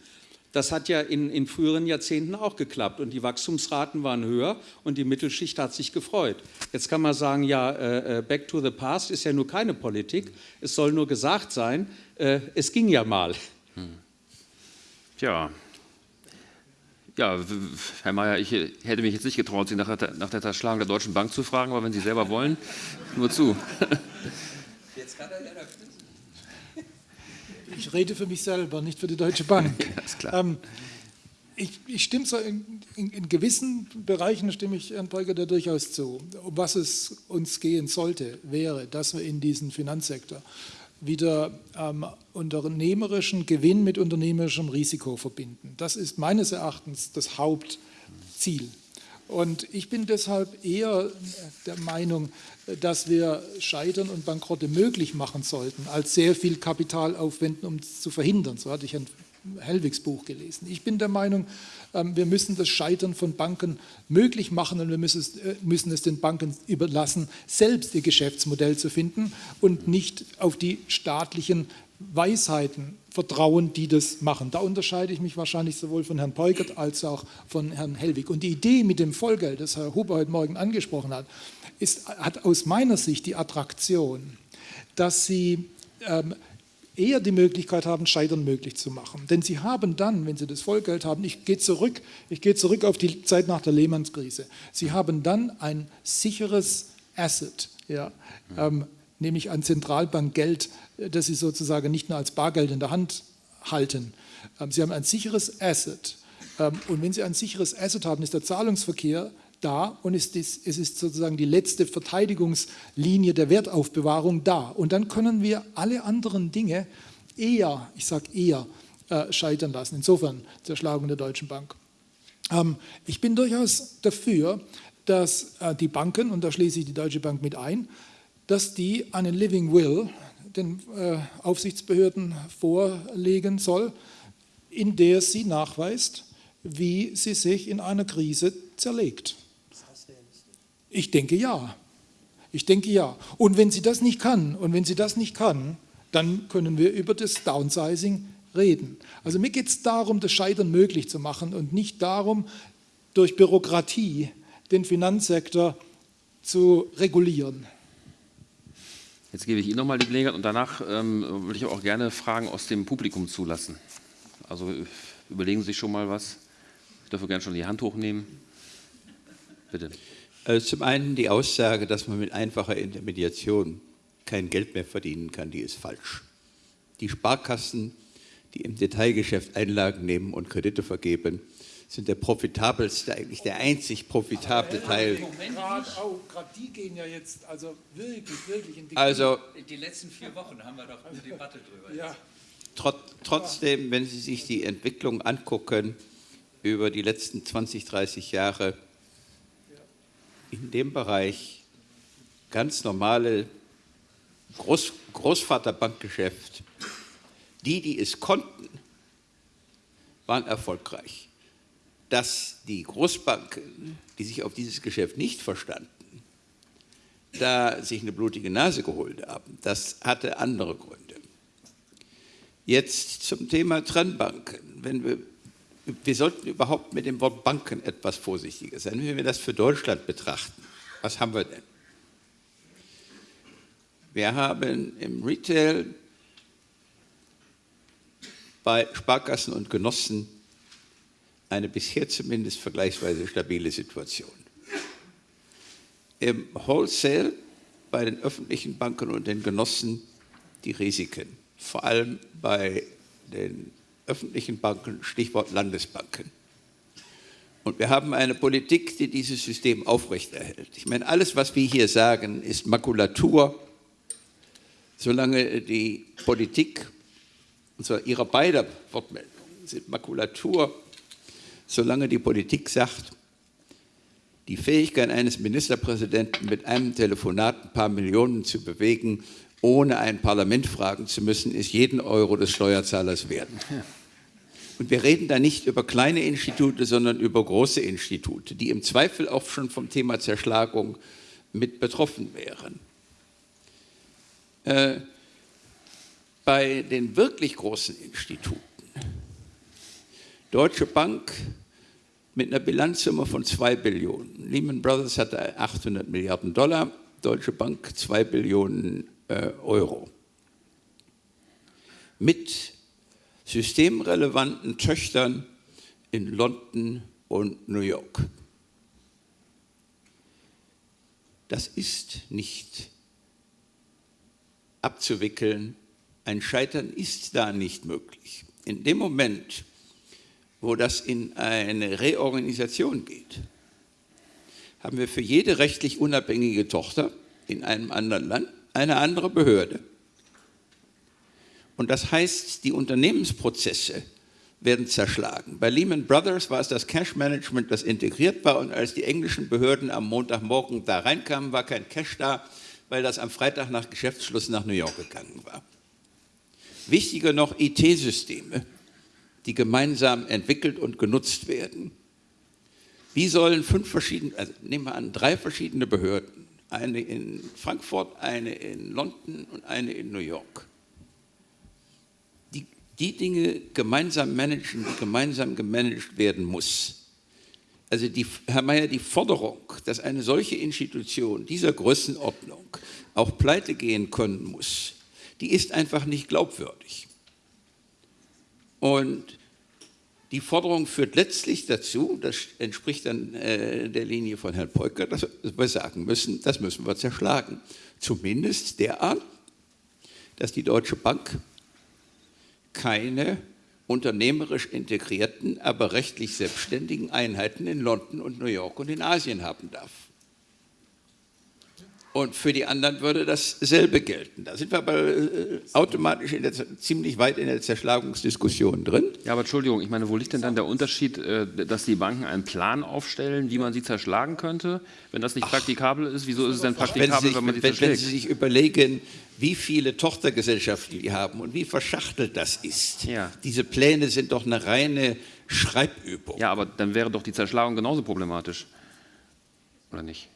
Das hat ja in, in, früheren Jahrzehnten auch geklappt und die Wachstumsraten waren höher und die Mittelschicht hat sich gefreut. Jetzt kann man sagen, ja, äh, äh, back to the past ist ja nur keine Politik, es soll nur gesagt sein, äh, es ging ja mal. Hm. Tja, ja, Herr Mayer, ich hätte mich jetzt nicht getraut, Sie nach der, nach der Zerschlagung der Deutschen Bank zu fragen, aber wenn Sie selber wollen, nur zu. Jetzt kann er ja dafür ich rede für mich selber, nicht für die Deutsche Bank. Ist klar. Ähm, ich, ich, stimme so in, in, in, gewissen Bereichen stimme ich Herrn Peuger da durchaus zu. Um was es uns gehen sollte, wäre, dass wir in diesen Finanzsektor wieder ähm, unternehmerischen Gewinn mit unternehmerischem Risiko verbinden. Das ist meines Erachtens das Hauptziel. Und ich bin deshalb eher der Meinung, dass wir Scheitern und Bankrotte möglich machen sollten, als sehr viel Kapital aufwenden, um es zu verhindern. So hatte ich ein Hellwigs Buch gelesen. Ich bin der Meinung, ähm, wir müssen das Scheitern von Banken möglich machen und wir äh, müssen es den Banken überlassen, selbst ihr Geschäftsmodell zu finden und nicht auf die staatlichen Weisheiten vertrauen, die das machen. Da unterscheide ich mich wahrscheinlich sowohl von Herrn Peugert als auch von Herrn Hellwig. Und die Idee mit dem Vollgeld, das Herr Huber heute Morgen angesprochen hat, ist, hat aus meiner Sicht die Attraktion, dass sie ähm, eher die Möglichkeit haben, Scheitern möglich zu machen. Denn sie haben dann, wenn sie das Vollgeld haben, ich gehe zurück, ich gehe zurück auf die Zeit nach der Lehmanns-Krise, sie haben dann ein sicheres Asset, ja, ähm, nämlich ein Zentralbankgeld, das sie sozusagen nicht nur als Bargeld in der Hand halten. Ähm, sie haben ein sicheres Asset. Ähm, und wenn Sie ein sicheres Asset haben, ist der Zahlungsverkehr da und es ist, es ist sozusagen die letzte Verteidigungslinie der Wertaufbewahrung da. Und dann können wir alle anderen Dinge eher, ich sage eher, äh, scheitern lassen. Insofern Zerschlagung der Deutschen Bank. Ähm, ich bin durchaus dafür, dass äh, die Banken, und da schließe ich die Deutsche Bank mit ein, dass die einen Living Will den äh, Aufsichtsbehörden vorlegen soll, in der sie nachweist, wie sie sich in einer Krise zerlegt. Ich denke ja. Ich denke ja. Und wenn sie das nicht kann, und wenn sie das nicht kann, dann können wir über das Downsizing reden. Also mir geht es darum, das Scheitern möglich zu machen und nicht darum, durch Bürokratie den Finanzsektor zu regulieren. Jetzt gebe ich Ihnen nochmal die Gelegenheit und danach ähm, würde ich auch gerne Fragen aus dem Publikum zulassen. Also überlegen Sie sich schon mal was. Ich dürfe gerne schon die Hand hochnehmen. Bitte. Also zum einen die Aussage, dass man mit einfacher Intermediation kein Geld mehr verdienen kann, die ist falsch. Die Sparkassen, die im Detailgeschäft Einlagen nehmen und Kredite vergeben, sind der profitabelste, eigentlich der einzig profitable Teil. Gerade die gehen ja jetzt also wirklich, wirklich in die Also die letzten vier Wochen haben wir doch eine Debatte drüber. Ja. trot, trotzdem, wenn Sie sich die Entwicklung angucken über die letzten 20, 30 Jahre, in dem Bereich ganz normale Groß, Großvaterbankgeschäft, die, die es konnten, waren erfolgreich. Dass die Großbanken, die sich auf dieses Geschäft nicht verstanden, da sich eine blutige Nase geholt haben, das hatte andere Gründe. Jetzt zum Thema Trennbanken. Wenn wir, wir sollten überhaupt mit dem Wort Banken etwas vorsichtiger sein, wenn wir das für Deutschland betrachten. Was haben wir denn? Wir haben im Retail bei Sparkassen und Genossen eine bisher zumindest vergleichsweise stabile Situation. Im Wholesale bei den öffentlichen Banken und den Genossen die Risiken, vor allem bei den öffentlichen Banken, Stichwort Landesbanken. Und wir haben eine Politik, die dieses System aufrechterhält. Ich meine, alles, was wir hier sagen, ist Makulatur, solange die Politik, und zwar ihrer beider Wortmeldungen, sind Makulatur, solange die Politik sagt, die Fähigkeit eines Ministerpräsidenten mit einem Telefonat ein paar Millionen zu bewegen, ohne ein Parlament fragen zu müssen, ist jeden Euro des Steuerzahlers wert. Und wir reden da nicht über kleine Institute, sondern über große Institute, die im Zweifel auch schon vom Thema Zerschlagung mit betroffen wären. Äh, bei den wirklich großen Instituten, Deutsche Bank mit einer Bilanzsumme von 2 Billionen. Lehman Brothers hatte 800 Milliarden Dollar, Deutsche Bank 2 Billionen äh, Euro. Mit systemrelevanten Töchtern in London und New York. Das ist nicht abzuwickeln. Ein Scheitern ist da nicht möglich. In dem Moment, wo das in eine Reorganisation geht, haben wir für jede rechtlich unabhängige Tochter in einem anderen Land eine andere Behörde. Und das heißt, die Unternehmensprozesse werden zerschlagen. Bei Lehman Brothers war es das Cash Management, das integriert war und als die englischen Behörden am Montagmorgen da reinkamen, war kein Cash da, weil das am Freitag nach Geschäftsschluss nach New York gegangen war. Wichtiger noch IT-Systeme die gemeinsam entwickelt und genutzt werden. Wie sollen fünf verschiedene, also nehmen wir an, drei verschiedene Behörden, eine in Frankfurt, eine in London und eine in New York, die, die Dinge gemeinsam managen, die gemeinsam gemanagt werden muss. Also die, Herr Mayer, die Forderung, dass eine solche Institution dieser Größenordnung auch pleite gehen können muss, die ist einfach nicht glaubwürdig. Und die Forderung führt letztlich dazu, das entspricht dann äh, der Linie von Herrn Peuker, dass wir sagen müssen, das müssen wir zerschlagen. Zumindest derart, dass die Deutsche Bank keine unternehmerisch integrierten, aber rechtlich selbstständigen Einheiten in London und New York und in Asien haben darf. Und für die anderen würde dasselbe gelten. Da sind wir aber äh, automatisch der, ziemlich weit in der Zerschlagungsdiskussion drin. Ja, aber Entschuldigung, ich meine, wo liegt denn dann der Unterschied, äh, dass die Banken einen Plan aufstellen, wie man sie zerschlagen könnte? Wenn das nicht Ach, praktikabel ist, wieso ist es denn praktikabel, wenn, sich, wenn man sie wenn, zerschlägt? Wenn Sie sich überlegen, wie viele Tochtergesellschaften die haben und wie verschachtelt das ist. Ja. Diese Pläne sind doch eine reine Schreibübung. Ja, aber dann wäre doch die Zerschlagung genauso problematisch. Oder nicht?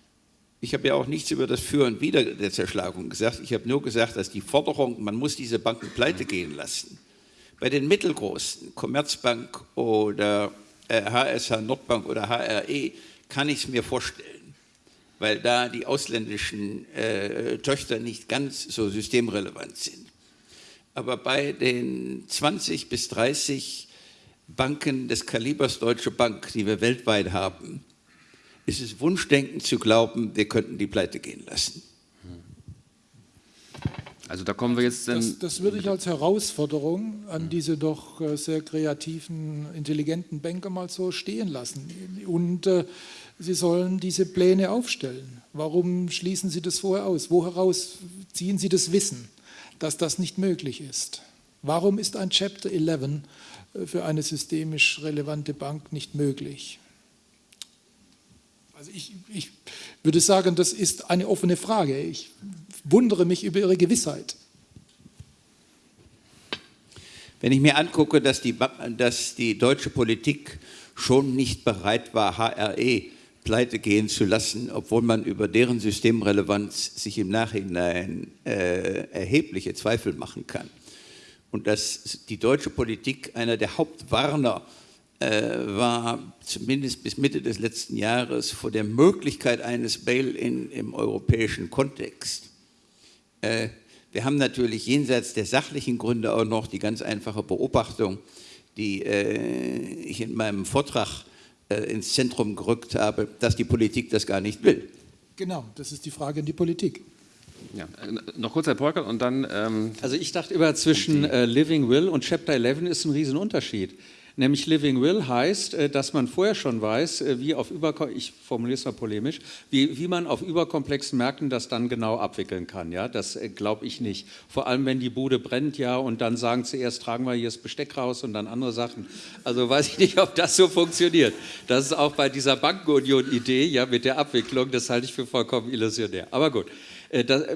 Ich habe ja auch nichts über das Für und Wider der Zerschlagung gesagt. Ich habe nur gesagt, dass die Forderung, man muss diese Banken pleite gehen lassen, bei den mittelgroßen, Commerzbank oder äh, HSH Nordbank oder HRE, kann ich es mir vorstellen, weil da die ausländischen äh, Töchter nicht ganz so systemrelevant sind. Aber bei den 20 bis 30 Banken des Kalibers Deutsche Bank, die wir weltweit haben, ist es Wunschdenken zu glauben, wir könnten die pleite gehen lassen. Also da kommen wir jetzt das, das, würde ich als Herausforderung an diese doch äh, sehr kreativen, intelligenten Banker mal so stehen lassen. Und äh, sie sollen diese Pläne aufstellen. Warum schließen sie das vorher aus? Wo heraus ziehen sie das Wissen, dass das nicht möglich ist? Warum ist ein Chapter 11 äh, für eine systemisch relevante Bank nicht möglich? Also ich, ich würde sagen, das ist eine offene Frage. Ich wundere mich über Ihre Gewissheit. Wenn ich mir angucke, dass die, dass die deutsche Politik schon nicht bereit war, HRE pleite gehen zu lassen, obwohl man über deren Systemrelevanz sich im Nachhinein äh, erhebliche Zweifel machen kann. Und dass die deutsche Politik einer der Hauptwarner äh, war, zumindest bis Mitte des letzten Jahres, vor der Möglichkeit eines Bail-in im europäischen Kontext. Äh, wir haben natürlich jenseits der sachlichen Gründe auch noch die ganz einfache Beobachtung, die äh, ich in meinem Vortrag äh, ins Zentrum gerückt habe, dass die Politik das gar nicht will. Genau, das ist die Frage in die Politik. Ja, äh, noch kurz, Herr Polkert, und dann... Ähm also ich dachte immer, zwischen äh, Living Will und Chapter 11 ist ein Riesenunterschied. Nämlich Living Will heißt, äh, dass man vorher schon weiß, äh, wie auf über, ich formuliere es mal polemisch, wie, wie man auf überkomplexen Märkten das dann genau abwickeln kann. Ja, das äh, glaube ich nicht. Vor allem, wenn die Bude brennt, ja, und dann sagen zuerst, tragen wir hier das Besteck raus und dann andere Sachen. Also weiß ich nicht, ob das so funktioniert. Das ist auch bei dieser Bankenunion-Idee, ja, mit der Abwicklung, das halte ich für vollkommen illusionär. Aber gut.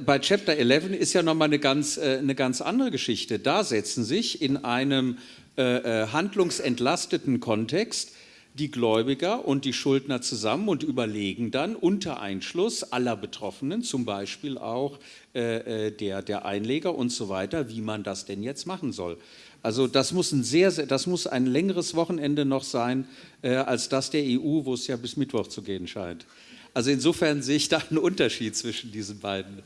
bei Chapter 11 ist ja nochmal eine ganz, eine ganz andere Geschichte. Da setzen sich in einem äh, äh, handlungsentlasteten Kontext die Gläubiger und die Schuldner zusammen und überlegen dann unter Einschluss aller Betroffenen, zum Beispiel auch äh, äh, der, der Einleger und so weiter, wie man das denn jetzt machen soll. Also das muss ein sehr, sehr das muss ein längeres Wochenende noch sein äh, als das der EU, wo es ja bis Mittwoch zu gehen scheint. Also insofern sehe ich da einen Unterschied zwischen diesen beiden.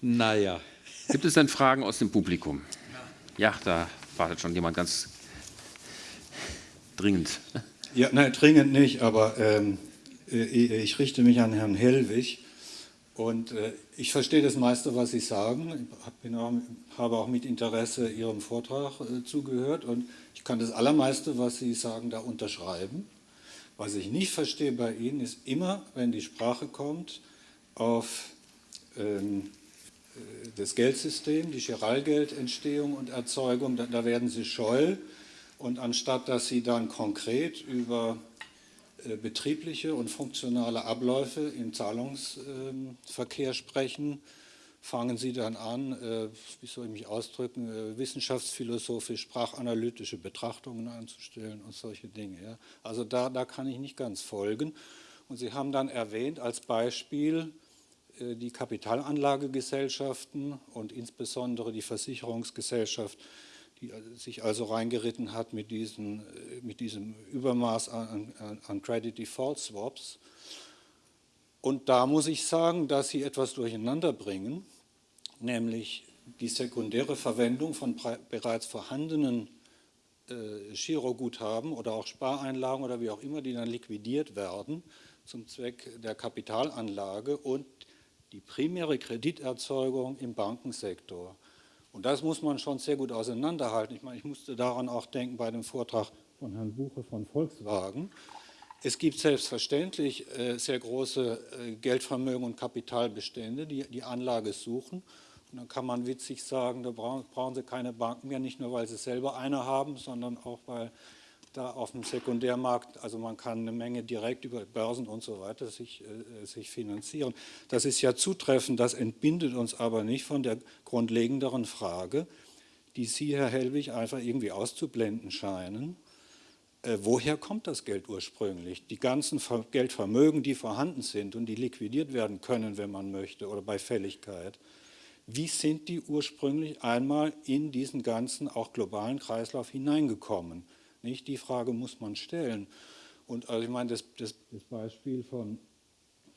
Naja. Gibt es denn Fragen aus dem Publikum? Ja, da wartet schon jemand ganz dringend. Ja, nein, dringend nicht, aber ähm, äh, ich richte mich an Herrn Hellwig und äh, ich verstehe das meiste, was Sie sagen. Ich auch, habe auch mit Interesse Ihrem Vortrag äh, zugehört und ich kann das Allermeiste, was Sie sagen, da unterschreiben. Was ich nicht verstehe bei Ihnen ist immer, wenn die Sprache kommt, auf ähm, äh, das Geldsystem, die Chiralgeldentstehung und Erzeugung, da, da, werden sie scheu. Und anstatt dass sie dann konkret über äh, betriebliche und funktionale Abläufe im Zahlungsverkehr äh, sprechen, fangen sie dann an, äh, wie soll ich mich ausdrücken, äh, wissenschaftsphilosophisch, sprachanalytische Betrachtungen anzustellen und solche Dinge. Ja. Also da, da kann ich nicht ganz folgen. Und Sie haben dann erwähnt als Beispiel, äh, die Kapitalanlagegesellschaften und insbesondere die Versicherungsgesellschaft, die sich also reingeritten hat mit, diesen, äh, mit diesem Übermaß an, an, an Credit Default Swaps. Und da muss ich sagen, dass sie etwas durcheinander bringen, nämlich die sekundäre Verwendung von bereits vorhandenen äh, Giroguthaben oder auch Spareinlagen oder wie auch immer, die dann liquidiert werden zum Zweck der Kapitalanlage und die primäre Krediterzeugung im Bankensektor. Und das muss man schon sehr gut auseinanderhalten. Ich meine, ich musste daran auch denken bei dem Vortrag von Herrn Buche von Volkswagen. Es gibt selbstverständlich äh, sehr große äh, Geldvermögen und Kapitalbestände, die die Anlage suchen. Und dann kann man witzig sagen, da brauchen, brauchen sie keine Banken mehr, nicht nur, weil sie selber eine haben, sondern auch, weil da auf dem Sekundärmarkt, also man kann eine Menge direkt über Börsen und so weiter sich, äh, sich finanzieren. Das ist ja zutreffend, das entbindet uns aber nicht von der grundlegenderen Frage, die Sie, Herr Hellwig, einfach irgendwie auszublenden scheinen. Äh, woher kommt das Geld ursprünglich? Die ganzen Geldvermögen, die vorhanden sind und die liquidiert werden können, wenn man möchte, oder bei Fälligkeit, wie sind die ursprünglich einmal in diesen ganzen, auch globalen Kreislauf hineingekommen? Nicht? Die Frage muss man stellen. Und also ich meine, das, das, das Beispiel von,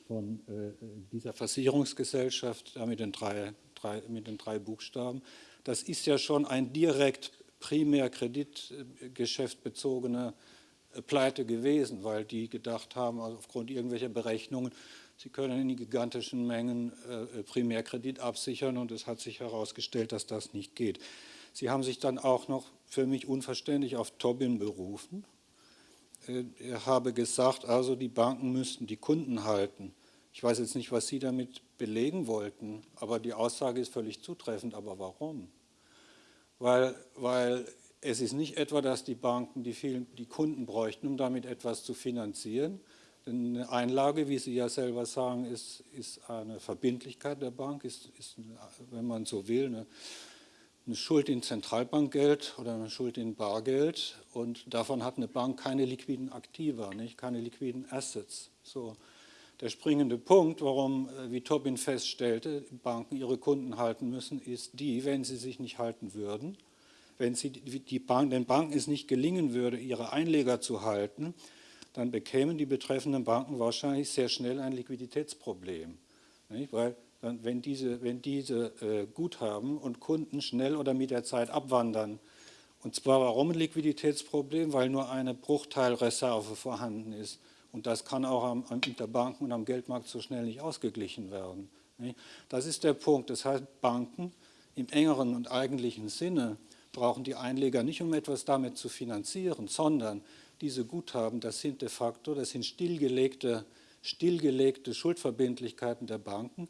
von äh, dieser Versicherungsgesellschaft da mit den, drei, drei, mit den drei Buchstaben, das ist ja schon ein direkt primär kreditgeschäftbezogener äh, Pleite gewesen, weil die gedacht haben, also aufgrund irgendwelcher Berechnungen, sie können in gigantischen Mengen äh, Primärkredit absichern und es hat sich herausgestellt, dass das nicht geht. Sie haben sich dann auch noch für mich unverständlich auf Tobin berufen. Äh, er habe gesagt, also die Banken müssten die Kunden halten. Ich weiß jetzt nicht, was Sie damit belegen wollten, aber die Aussage ist völlig zutreffend. Aber warum? Weil, weil es ist nicht etwa, dass die Banken die, vielen, die Kunden bräuchten, um damit etwas zu finanzieren. Denn eine Einlage, wie Sie ja selber sagen, ist, ist eine Verbindlichkeit der Bank, ist, ist, wenn man so will, eine, eine Schuld in Zentralbankgeld oder eine Schuld in Bargeld. Und davon hat eine Bank keine liquiden Aktiva, nicht? keine liquiden Assets. So. Der springende Punkt, warum, äh, wie Tobin feststellte, Banken ihre Kunden halten müssen, ist die, wenn sie sich nicht halten würden, wenn sie die Bank, den Banken es nicht gelingen würde, ihre Einleger zu halten, dann bekämen die betreffenden Banken wahrscheinlich sehr schnell ein Liquiditätsproblem. Nicht? Weil wenn diese, wenn diese äh, Guthaben und Kunden schnell oder mit der Zeit abwandern, und zwar warum ein Liquiditätsproblem? Weil nur eine Bruchteilreserve vorhanden ist. Und das kann auch am, am Interbanken und am Geldmarkt so schnell nicht ausgeglichen werden. Das ist der Punkt. Das heißt, Banken im engeren und eigentlichen Sinne brauchen die Einleger nicht, um etwas damit zu finanzieren, sondern diese Guthaben, das sind de facto, das sind stillgelegte, stillgelegte Schuldverbindlichkeiten der Banken,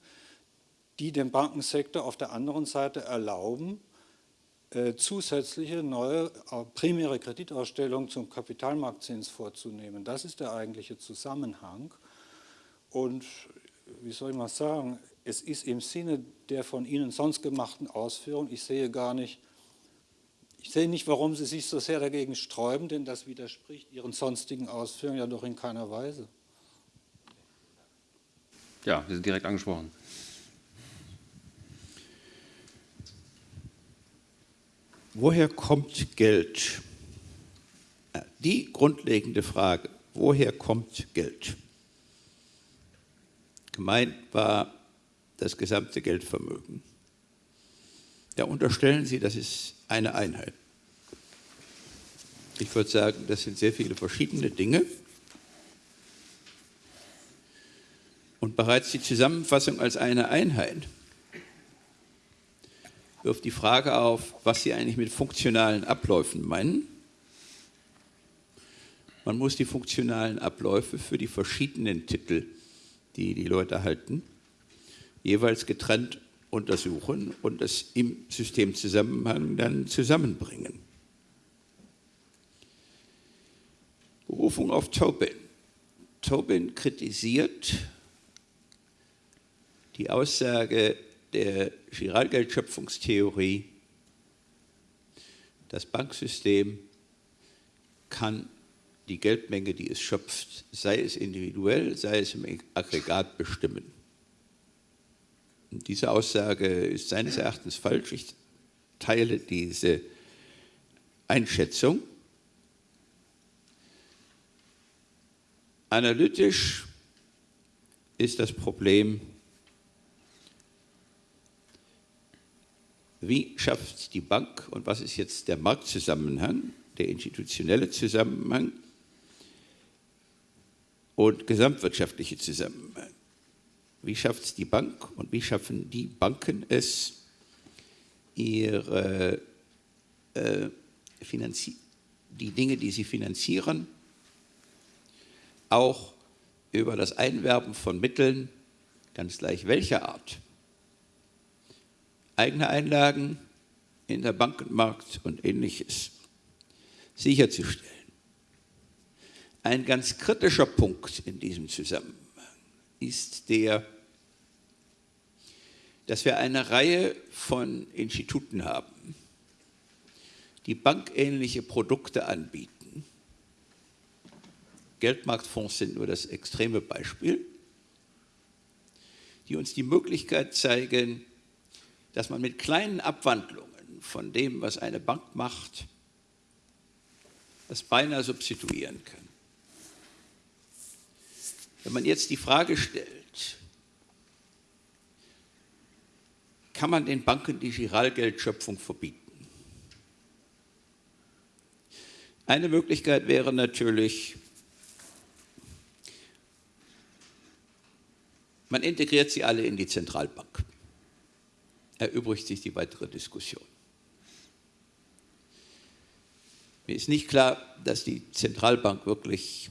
die dem Bankensektor auf der anderen Seite erlauben, äh, zusätzliche neue äh, primäre Kreditausstellungen zum Kapitalmarktzins vorzunehmen. Das ist der eigentliche Zusammenhang. Und wie soll ich mal sagen, es ist im Sinne der von Ihnen sonst gemachten Ausführungen, ich sehe gar nicht, ich sehe nicht, warum Sie sich so sehr dagegen sträuben, denn das widerspricht Ihren sonstigen Ausführungen ja doch in keiner Weise. Ja, wir sind direkt angesprochen. Woher kommt Geld? Die grundlegende Frage, woher kommt Geld? Gemeint war das gesamte Geldvermögen. Da unterstellen Sie, das ist eine Einheit. Ich würde sagen, das sind sehr viele verschiedene Dinge. Und bereits die Zusammenfassung als eine Einheit wirft die Frage auf, was Sie eigentlich mit funktionalen Abläufen meinen. Man muss die funktionalen Abläufe für die verschiedenen Titel, die die Leute halten, jeweils getrennt untersuchen und das im Systemzusammenhang dann zusammenbringen. Berufung auf Tobin. Tobin kritisiert die Aussage der Giralgeldschöpfungstheorie, das Banksystem kann die Geldmenge, die es schöpft, sei es individuell, sei es im Aggregat bestimmen. Und diese Aussage ist seines Erachtens falsch. Ich teile diese Einschätzung. Analytisch ist das Problem, wie schafft die Bank und was ist jetzt der Marktzusammenhang, der institutionelle Zusammenhang und gesamtwirtschaftliche Zusammenhang. Wie schafft es die Bank und wie schaffen die Banken es, ihre, äh, die Dinge, die sie finanzieren, auch über das Einwerben von Mitteln, ganz gleich welcher Art, eigene Einlagen in der Bankenmarkt und ähnliches sicherzustellen. Ein ganz kritischer Punkt in diesem Zusammenhang ist der, dass wir eine Reihe von Instituten haben, die bankähnliche Produkte anbieten. Geldmarktfonds sind nur das extreme Beispiel, die uns die Möglichkeit zeigen, dass man mit kleinen Abwandlungen von dem, was eine Bank macht, das beinahe substituieren kann. Wenn man jetzt die Frage stellt, kann man den Banken die Giralgeldschöpfung verbieten? Eine Möglichkeit wäre natürlich, man integriert sie alle in die Zentralbank. Erübrigt sich die weitere Diskussion. Mir ist nicht klar, dass die Zentralbank wirklich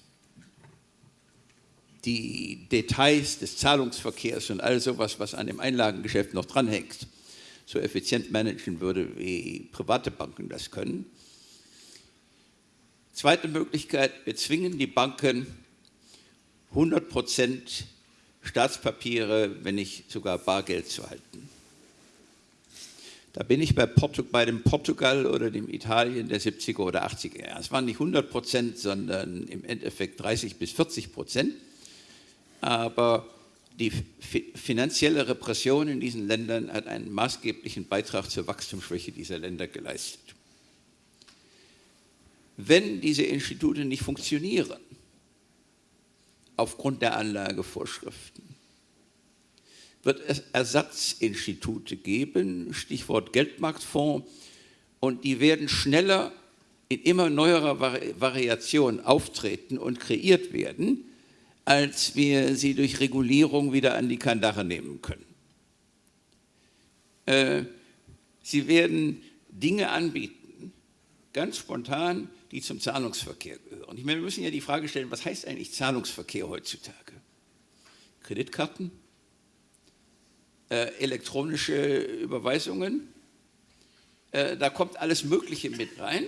die Details des Zahlungsverkehrs und all sowas, was an dem Einlagengeschäft noch dranhängt, so effizient managen würde, wie private Banken das können. Zweite Möglichkeit, wir zwingen die Banken 100 Prozent Staatspapiere, wenn nicht sogar Bargeld zu halten. Da bin ich bei, Portu bei dem Portugal oder dem Italien der 70er oder 80er Jahre. Es waren nicht 100 Prozent, sondern im Endeffekt 30 bis 40 Prozent. Aber die finanzielle Repression in diesen Ländern hat einen maßgeblichen Beitrag zur Wachstumsschwäche dieser Länder geleistet. Wenn diese Institute nicht funktionieren, aufgrund der Anlagevorschriften, wird es Ersatzinstitute geben, Stichwort Geldmarktfonds, und die werden schneller in immer neuerer Variation auftreten und kreiert werden, als wir sie durch Regulierung wieder an die Kandare nehmen können. Äh, sie werden Dinge anbieten, ganz spontan, die zum Zahlungsverkehr gehören. Ich meine, wir müssen ja die Frage stellen, was heißt eigentlich Zahlungsverkehr heutzutage? Kreditkarten? Äh, elektronische Überweisungen? Äh, da kommt alles Mögliche mit rein.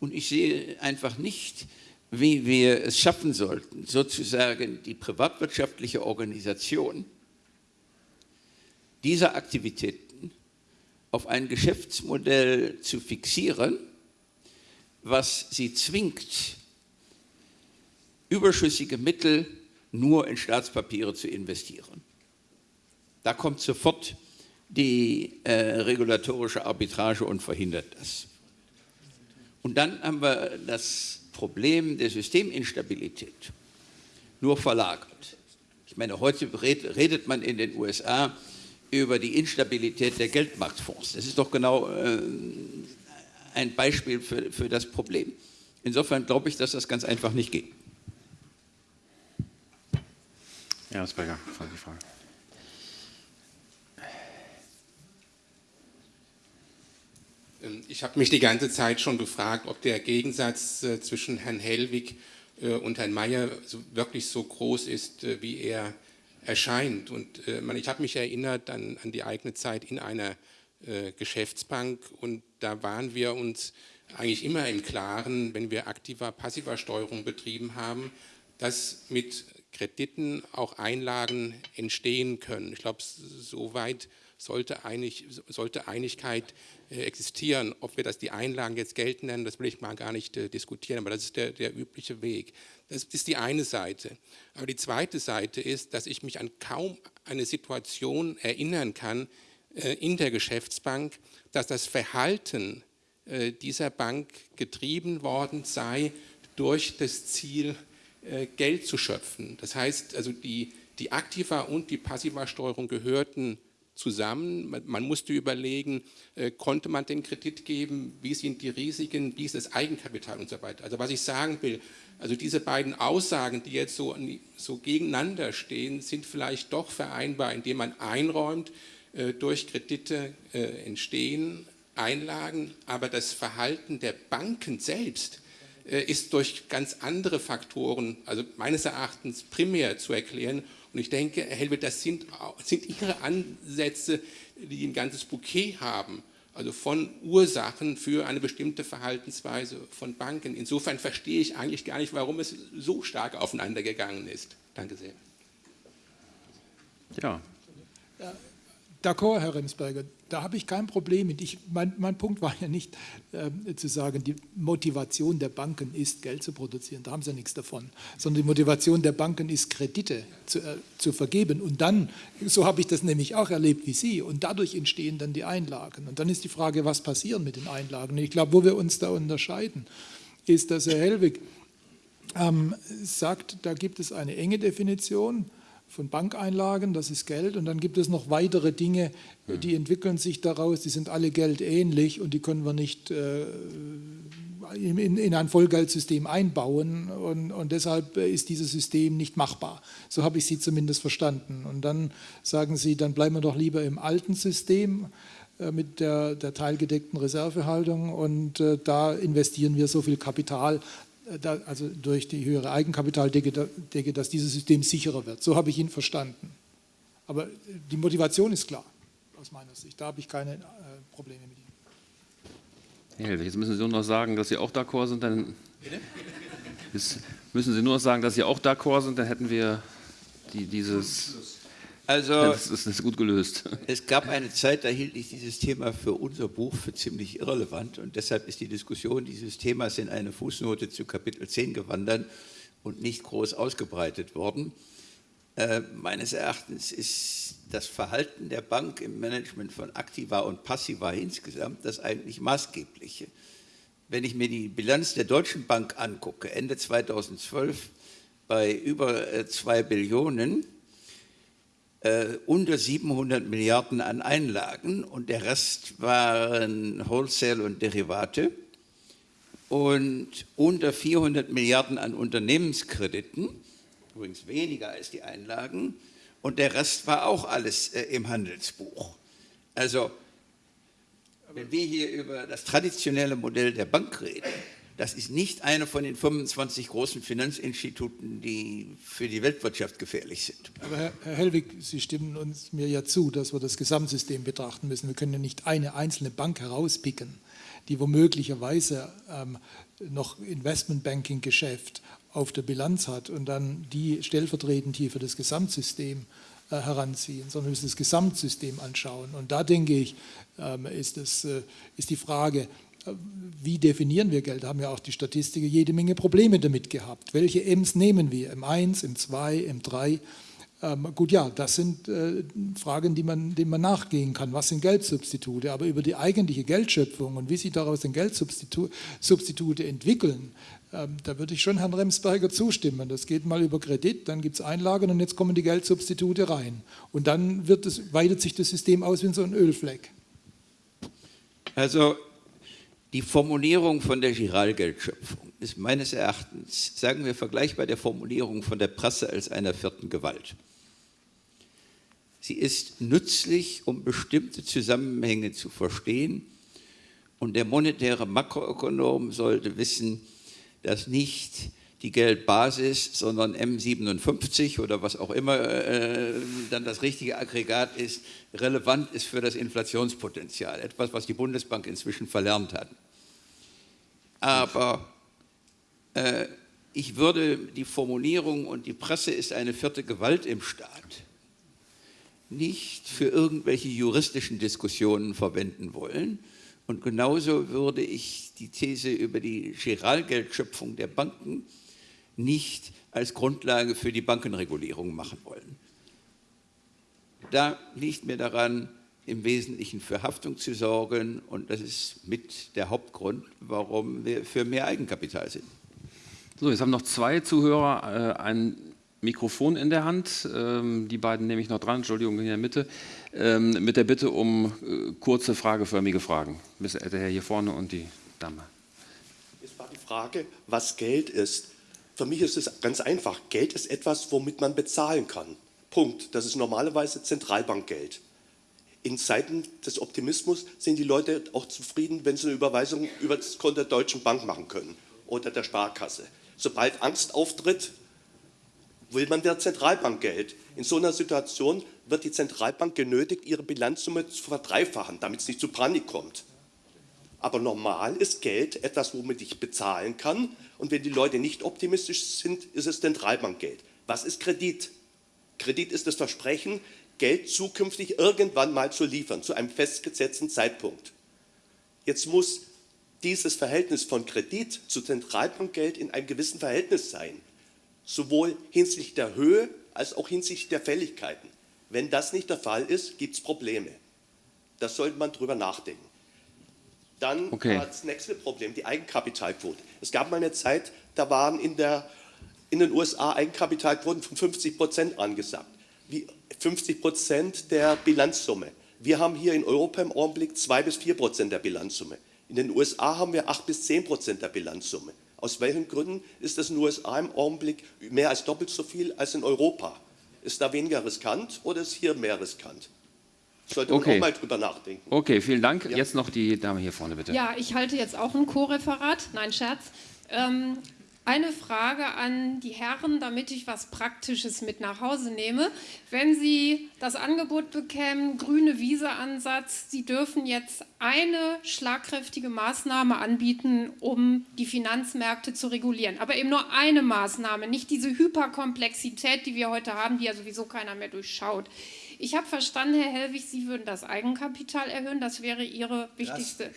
Und ich sehe einfach nicht, wie wir es schaffen sollten, sozusagen die privatwirtschaftliche Organisation dieser Aktivitäten auf ein Geschäftsmodell zu fixieren, was sie zwingt, überschüssige Mittel nur in Staatspapiere zu investieren. Da kommt sofort die äh, regulatorische Arbitrage und verhindert das. Und dann haben wir das Problem der Systeminstabilität nur verlagert. Ich meine, heute redet man in den USA über die Instabilität der Geldmarktfonds. Das ist doch genau äh, ein Beispiel für, für das Problem. Insofern glaube ich, dass das ganz einfach nicht geht. Ja, Asperger, die Frage. Ich habe mich die ganze Zeit schon gefragt, ob der Gegensatz äh, zwischen Herrn Hellwig äh, und Herrn Mayer wirklich so groß ist, äh, wie er erscheint. Und ich habe mich erinnert an, an, die eigene Zeit in einer Geschäftsbank und da waren wir uns eigentlich immer im Klaren, wenn wir aktiver, passiver Steuerung betrieben haben, dass mit Krediten auch Einlagen entstehen können. Ich glaube, soweit sollte, einig, sollte Einigkeit existieren. Ob wir das die Einlagen jetzt Geld nennen, das will ich mal gar nicht äh, diskutieren, aber das ist der, der übliche Weg. Das ist die eine Seite. Aber die zweite Seite ist, dass ich mich an kaum eine Situation erinnern kann äh, in der Geschäftsbank, dass das Verhalten äh, dieser Bank getrieben worden sei durch das Ziel, äh, Geld zu schöpfen. Das heißt, also die, die Aktiva und die Passiva-Steuerung gehörten zusammen. Man musste überlegen, äh, konnte man den Kredit geben, wie sind die Risiken, wie ist das Eigenkapital und so weiter. Also was ich sagen will, also diese beiden Aussagen, die jetzt so, so gegeneinander stehen, sind vielleicht doch vereinbar, indem man einräumt, äh, durch Kredite äh, entstehen Einlagen, aber das Verhalten der Banken selbst ist durch ganz andere Faktoren, also meines Erachtens primär zu erklären und ich denke, Herr Helbert, das sind, sind Ihre Ansätze, die ein ganzes Bouquet haben, also von Ursachen für eine bestimmte Verhaltensweise von Banken. Insofern verstehe ich eigentlich gar nicht, warum es so stark aufeinander gegangen ist. Danke sehr. Ja. D'accord, Herr Remsberger, da habe ich kein Problem mit. Ich, mein, mein, Punkt war ja nicht äh, zu sagen, die Motivation der Banken ist, Geld zu produzieren, da haben sie ja nichts davon, sondern die Motivation der Banken ist, Kredite zu, äh, zu vergeben. Und dann, so habe ich das nämlich auch erlebt wie Sie, und dadurch entstehen dann die Einlagen. Und dann ist die Frage, was passiert mit den Einlagen? Und ich glaube, wo wir uns da unterscheiden, ist, dass Herr Hellwig ähm, sagt, da gibt es eine enge Definition, von Bankeinlagen, das ist Geld. Und dann gibt es noch weitere Dinge, die entwickeln sich daraus, die sind alle geldähnlich und die können wir nicht äh, in, in, ein Vollgeldsystem einbauen. Und, und, deshalb ist dieses System nicht machbar. So habe ich Sie zumindest verstanden. Und dann sagen Sie, dann bleiben wir doch lieber im alten System äh, mit der, der teilgedeckten Reservehaltung und äh, da investieren wir so viel Kapital, da, also durch die höhere Eigenkapitaldecke, Decke, dass dieses System sicherer wird. So habe ich ihn verstanden. Aber äh, die Motivation ist klar, aus meiner Sicht. Da habe ich keine äh, Probleme mit ihm. Jetzt müssen Sie nur noch sagen, dass Sie auch d'accord sind, dann Jetzt müssen Sie nur noch sagen, dass Sie auch d'accord sind, dann hätten wir die, dieses also, das ist, das ist gut gelöst. Es gab eine Zeit, da hielt ich dieses Thema für unser Buch für ziemlich irrelevant und deshalb ist die Diskussion dieses Themas in eine Fußnote zu Kapitel 10 gewandert und nicht groß ausgebreitet worden. Äh, meines Erachtens ist das Verhalten der Bank im Management von Aktiva und Passiva insgesamt das eigentlich maßgebliche. Wenn ich mir die Bilanz der Deutschen Bank angucke, Ende 2012 bei über 2 äh, Billionen, äh, unter 700 Milliarden an Einlagen und der Rest waren Wholesale und Derivate und unter 400 Milliarden an Unternehmenskrediten, übrigens weniger als die Einlagen, und der Rest war auch alles äh, im Handelsbuch. Also, wenn wir hier über das traditionelle Modell der Bank reden, das ist nicht eine von den 25 großen Finanzinstituten, die für die Weltwirtschaft gefährlich sind. Aber Herr, Herr Hellwig, Sie stimmen uns mir ja zu, dass wir das Gesamtsystem betrachten müssen. Wir können ja nicht eine einzelne Bank herauspicken, die womöglicherweise ähm, noch Investmentbanking-Geschäft auf der Bilanz hat und dann die stellvertretend hier für das Gesamtsystem äh, heranziehen, sondern wir müssen das Gesamtsystem anschauen. Und da denke ich, ähm, ist, das, äh, ist die Frage, wie definieren wir Geld? Haben ja auch die Statistiker jede Menge Probleme damit gehabt. Welche M's nehmen wir? M1, M2, M3? Ähm, gut, ja, das sind äh, Fragen, die man, denen man nachgehen kann. Was sind Geldsubstitute? Aber über die eigentliche Geldschöpfung und wie sich daraus den Geldsubstitute entwickeln, ähm, da würde ich schon Herrn Remsberger zustimmen. Das geht mal über Kredit, dann gibt es Einlagen und jetzt kommen die Geldsubstitute rein. Und dann wird es, weitet sich das System aus wie so ein Ölfleck. Also die Formulierung von der Giralgeldschöpfung ist meines Erachtens, sagen wir vergleichbar der Formulierung von der Presse als einer vierten Gewalt. Sie ist nützlich, um bestimmte Zusammenhänge zu verstehen und der monetäre Makroökonom sollte wissen, dass nicht die Geldbasis, sondern M57 oder was auch immer äh, dann das richtige Aggregat ist, relevant ist für das Inflationspotenzial. Etwas, was die Bundesbank inzwischen verlernt hat. Aber äh, ich würde die Formulierung und die Presse ist eine vierte Gewalt im Staat nicht für irgendwelche juristischen Diskussionen verwenden wollen. Und genauso würde ich die These über die Giralgeldschöpfung der Banken nicht als Grundlage für die Bankenregulierung machen wollen. Da liegt mir daran, im Wesentlichen für Haftung zu sorgen. Und das ist mit der Hauptgrund, warum wir für mehr Eigenkapital sind. So, jetzt haben noch zwei Zuhörer äh, ein Mikrofon in der Hand. Ähm, die beiden nehme ich noch dran, Entschuldigung, in der Mitte. Ähm, mit der Bitte um äh, kurze, frageförmige Fragen. Der Herr hier vorne und die Dame. Es war die Frage, was Geld ist. Für mich ist es ganz einfach. Geld ist etwas, womit man bezahlen kann. Punkt. Das ist normalerweise Zentralbankgeld in Zeiten des Optimismus sind die Leute auch zufrieden, wenn sie eine Überweisung über das Konto der Deutschen Bank machen können oder der Sparkasse. Sobald Angst auftritt, will man der Zentralbank Geld. In so einer Situation wird die Zentralbank genötigt, ihre Bilanzsumme zu verdreifachen, damit es nicht zu Panik kommt. Aber normal ist Geld etwas, womit ich bezahlen kann. Und wenn die Leute nicht optimistisch sind, ist es Zentralbankgeld. Was ist Kredit? Kredit ist das Versprechen, Geld zukünftig irgendwann mal zu liefern, zu einem festgesetzten Zeitpunkt. Jetzt muss dieses Verhältnis von Kredit zu Zentralbankgeld in einem gewissen Verhältnis sein, sowohl hinsichtlich der Höhe als auch hinsichtlich der Fälligkeiten. Wenn das nicht der Fall ist, gibt es Probleme. Da sollte man drüber nachdenken. Dann okay. das nächste Problem, die Eigenkapitalquote. Es gab mal eine Zeit, da waren in, der, in den USA Eigenkapitalquoten von 50 Prozent angesagt. Wie, 50 Prozent der Bilanzsumme. Wir haben hier in Europa im Augenblick 2 bis 4 Prozent der Bilanzsumme. In den USA haben wir 8 bis 10 Prozent der Bilanzsumme. Aus welchen Gründen ist das in den USA im Augenblick mehr als doppelt so viel als in Europa? Ist da weniger riskant oder ist hier mehr riskant? Sollte man okay. auch mal drüber nachdenken. Okay, vielen Dank. Ja. Jetzt noch die Dame hier vorne, bitte. Ja, ich halte jetzt auch ein Co-Referat. Nein, Scherz. Ähm, Eine Frage an die Herren, damit ich was Praktisches mit nach Hause nehme. Wenn Sie das Angebot bekämen, grüne Wiese-Ansatz, Sie dürfen jetzt eine schlagkräftige Maßnahme anbieten, um die Finanzmärkte zu regulieren. Aber eben nur eine Maßnahme, nicht diese Hyperkomplexität, die wir heute haben, die ja sowieso keiner mehr durchschaut. Ich habe verstanden, Herr Hellwig, Sie würden das Eigenkapital erhöhen. Das wäre Ihre wichtigste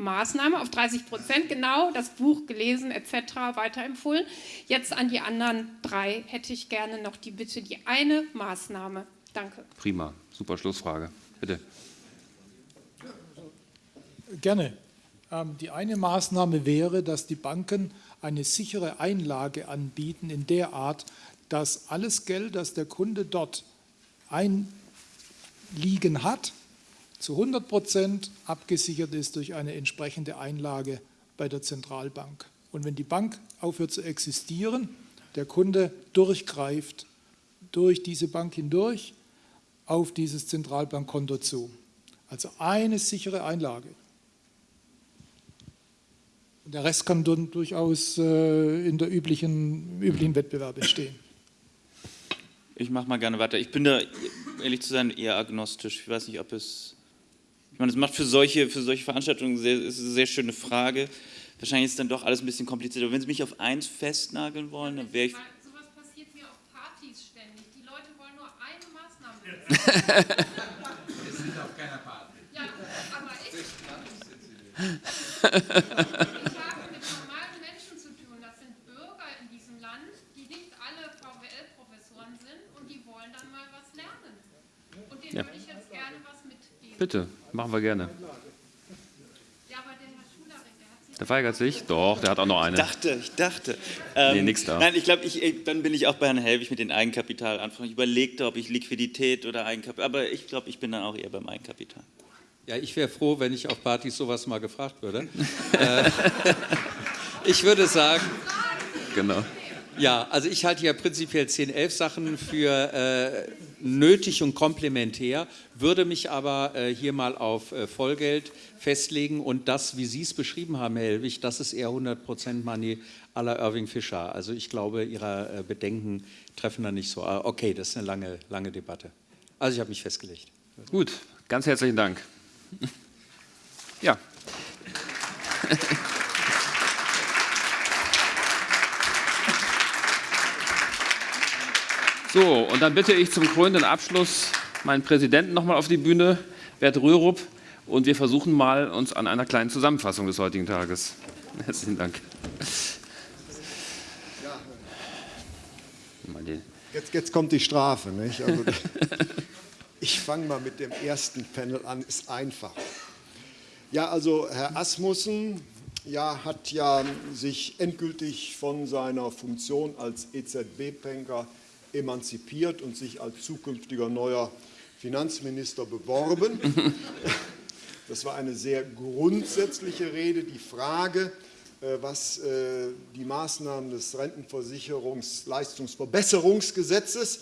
Maßnahme auf 30 Prozent, genau, das Buch gelesen etc. weiterempfohlen. Jetzt an die anderen drei hätte ich gerne noch die Bitte, die eine Maßnahme. Danke. Prima, super Schlussfrage. Bitte. Gerne. Ähm, die eine Maßnahme wäre, dass die Banken eine sichere Einlage anbieten in der Art, dass alles Geld, das der Kunde dort einliegen hat, zu 100 Prozent abgesichert ist durch eine entsprechende Einlage bei der Zentralbank. Und wenn die Bank aufhört zu existieren, der Kunde durchgreift durch diese Bank hindurch auf dieses Zentralbankkonto zu. Also eine sichere Einlage. Der Rest kann dann durchaus äh, in der üblichen, üblichen Wettbewerb entstehen. Ich mache mal gerne weiter. Ich bin da, ehrlich zu sein, eher agnostisch. Ich weiß nicht, ob es meine, das macht für solche, für solche Veranstaltungen sehr, ist eine sehr schöne Frage. Wahrscheinlich ist es dann doch alles ein bisschen kompliziert. Aber wenn Sie mich auf eins festnageln wollen, dann wäre ich. Sowas passiert mir auf Partys ständig. Die Leute wollen nur eine Maßnahme. Wir sind auf keiner Party. Ja, aber ich. ich habe mit normalen Menschen zu tun. Das sind Bürger in diesem Land, die nicht alle VWL-Professoren sind und die wollen dann mal was lernen. Und denen Ja. würde ich jetzt gerne was mitgeben. Bitte, machen wir gerne. Ja, aber der Herr Schularik, der hat sich Der weigert sich? Doch, der hat auch noch eine. Ich dachte, ich dachte. Ähm, Nee, nix da. Nein, ich glaube, ich, ich- dann bin ich auch bei Herrn Helwig mit den Eigenkapitalanfragen. Ich überlegte, ob ich Liquidität oder Eigenkapital, aber ich glaube, ich bin dann auch eher beim Eigenkapital. Ja, ich wäre froh, wenn ich auf Partys sowas mal gefragt würde. äh, ich würde sagen, Genau. Ja, also ich halte ja prinzipiell 10, 11 Sachen für äh, nötig und komplementär, würde mich aber äh, hier mal auf äh, Vollgeld festlegen und das, wie Sie es beschrieben haben, Herr Helwig, das ist eher 100% Money à la Irving Fischer. Also ich glaube, Ihre äh, Bedenken treffen da nicht so. Ah, Okay, das ist eine lange, lange Debatte. Also ich habe mich festgelegt. Gut, ganz herzlichen Dank. Ja. So, und dann bitte ich zum krönenden Abschluss meinen Präsidenten nochmal auf die Bühne, Bert Rürup, und wir versuchen mal uns an einer kleinen Zusammenfassung des heutigen Tages. Herzlichen Dank. Jetzt, jetzt kommt die Strafe. Nicht? Also, ich fange mal mit dem ersten Panel an, ist einfach. Ja, also Herr Asmussen ja, hat ja sich endgültig von seiner Funktion als EZB-Banker emanzipiert und sich als zukünftiger neuer Finanzminister beworben. Das war eine sehr grundsätzliche Rede. Die Frage, äh, was äh, die Maßnahmen des Rentenversicherungsleistungsverbesserungsgesetzes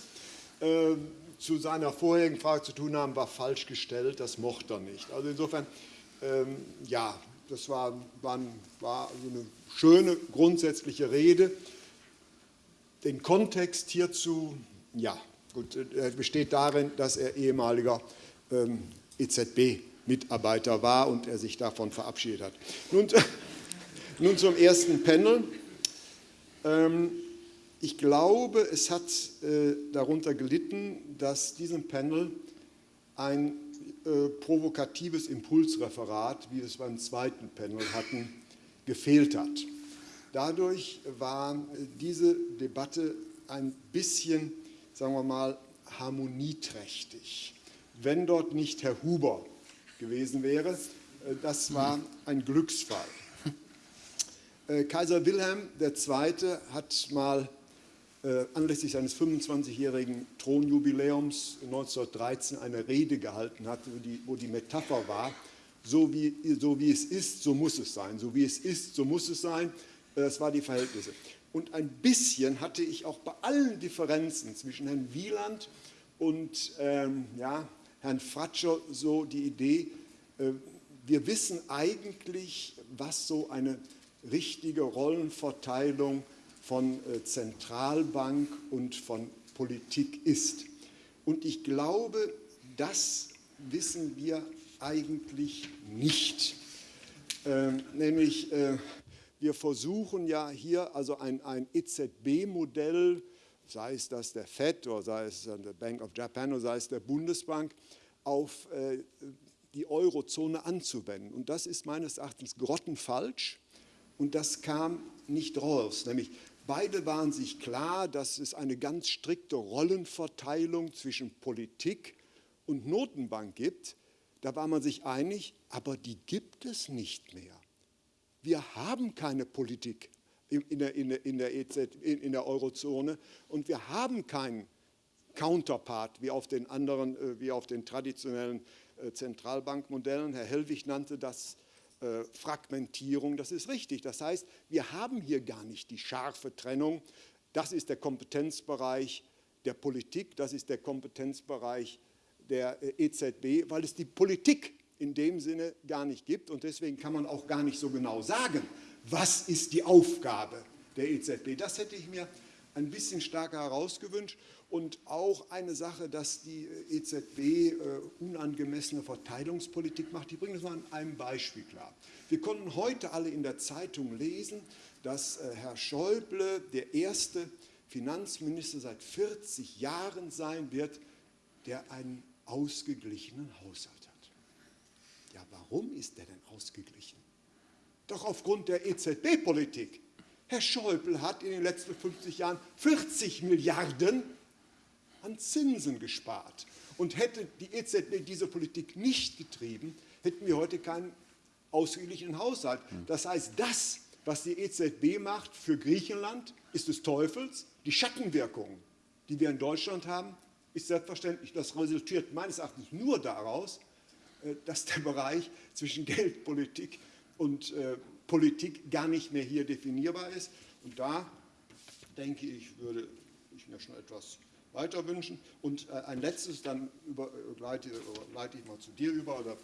äh, zu seiner vorherigen Frage zu tun haben, war falsch gestellt. Das mochte er nicht. Also insofern, ähm, ja, das war, war, eine schöne grundsätzliche Rede. Den Kontext hierzu, ja, gut, er besteht darin, dass er ehemaliger ähm, EZB-Mitarbeiter war und er sich davon verabschiedet hat. Nun, nun zum ersten Panel. Ähm, ich glaube, es hat äh, darunter gelitten, dass diesem Panel ein äh, provokatives Impulsreferat, wie wir es beim zweiten Panel hatten, gefehlt hat. Dadurch war äh, diese Debatte ein bisschen, sagen wir mal, harmonieträchtig. Wenn dort nicht Herr Huber gewesen wäre, äh, das war ein Glücksfall. Äh, Kaiser Wilhelm II. hat mal anlässlich seines 25-jährigen Thronjubiläums 1913 eine Rede gehalten, hat, wo die, wo die Metapher war, so wie, so wie es ist, so muss es sein. So wie es ist, so muss es sein. Äh, Das waren die Verhältnisse. Und ein bisschen hatte ich auch bei allen Differenzen zwischen Herrn Wieland und ähm, ja, Herrn Fratscher so die Idee, äh, wir wissen eigentlich, was so eine richtige Rollenverteilung von äh, Zentralbank und von Politik ist. Und ich glaube, das wissen wir eigentlich nicht. Ähm, nämlich, äh, wir versuchen ja hier also ein, ein EZB-Modell, sei es das der FED oder sei es der Bank of Japan oder sei es der Bundesbank, auf äh, die Eurozone anzuwenden. Und das ist meines Erachtens grottenfalsch und das kam nicht raus. Nämlich beide waren sich klar, dass es eine ganz strikte Rollenverteilung zwischen Politik und Notenbank gibt. Da war man sich einig, aber die gibt es nicht mehr. Wir haben keine Politik in der, in der, EZ, in der Eurozone und wir haben keinen Counterpart wie auf den anderen, äh, wie auf den traditionellen äh, Zentralbankmodellen. Herr Hellwig nannte das äh, Fragmentierung. Das ist richtig. Das heißt, wir haben hier gar nicht die scharfe Trennung. Das ist der Kompetenzbereich der Politik, das ist der Kompetenzbereich der EZB, weil es die Politik in dem Sinne gar nicht gibt und deswegen kann man auch gar nicht so genau sagen, was ist die Aufgabe der EZB. Das hätte ich mir ein bisschen stärker herausgewünscht und auch eine Sache, dass die EZB äh, unangemessene Verteilungspolitik macht. Ich bringe das mal an einem Beispiel klar. Wir konnten heute alle in der Zeitung lesen, dass äh, Herr Schäuble der erste Finanzminister seit 40 Jahren sein wird, der einen ausgeglichenen Haushalt. Ja, warum ist der denn ausgeglichen? Doch aufgrund der EZB-Politik. Herr Schäuble hat in den letzten 50 Jahren 40 Milliarden an Zinsen gespart. Und hätte die EZB diese Politik nicht getrieben, hätten wir heute keinen ausgeglichenen Haushalt. Das heißt, das, was die EZB macht für Griechenland, ist des Teufels. Die Schattenwirkungen, die wir in Deutschland haben, ist selbstverständlich. Das resultiert meines Erachtens nur daraus, dass der Bereich zwischen Geldpolitik und äh, Politik gar nicht mehr hier definierbar ist. Und da denke ich, würde ich mir schon etwas weiter wünschen. Und äh, ein letztes, dann über, äh, leite, leite, ich mal zu dir über, oder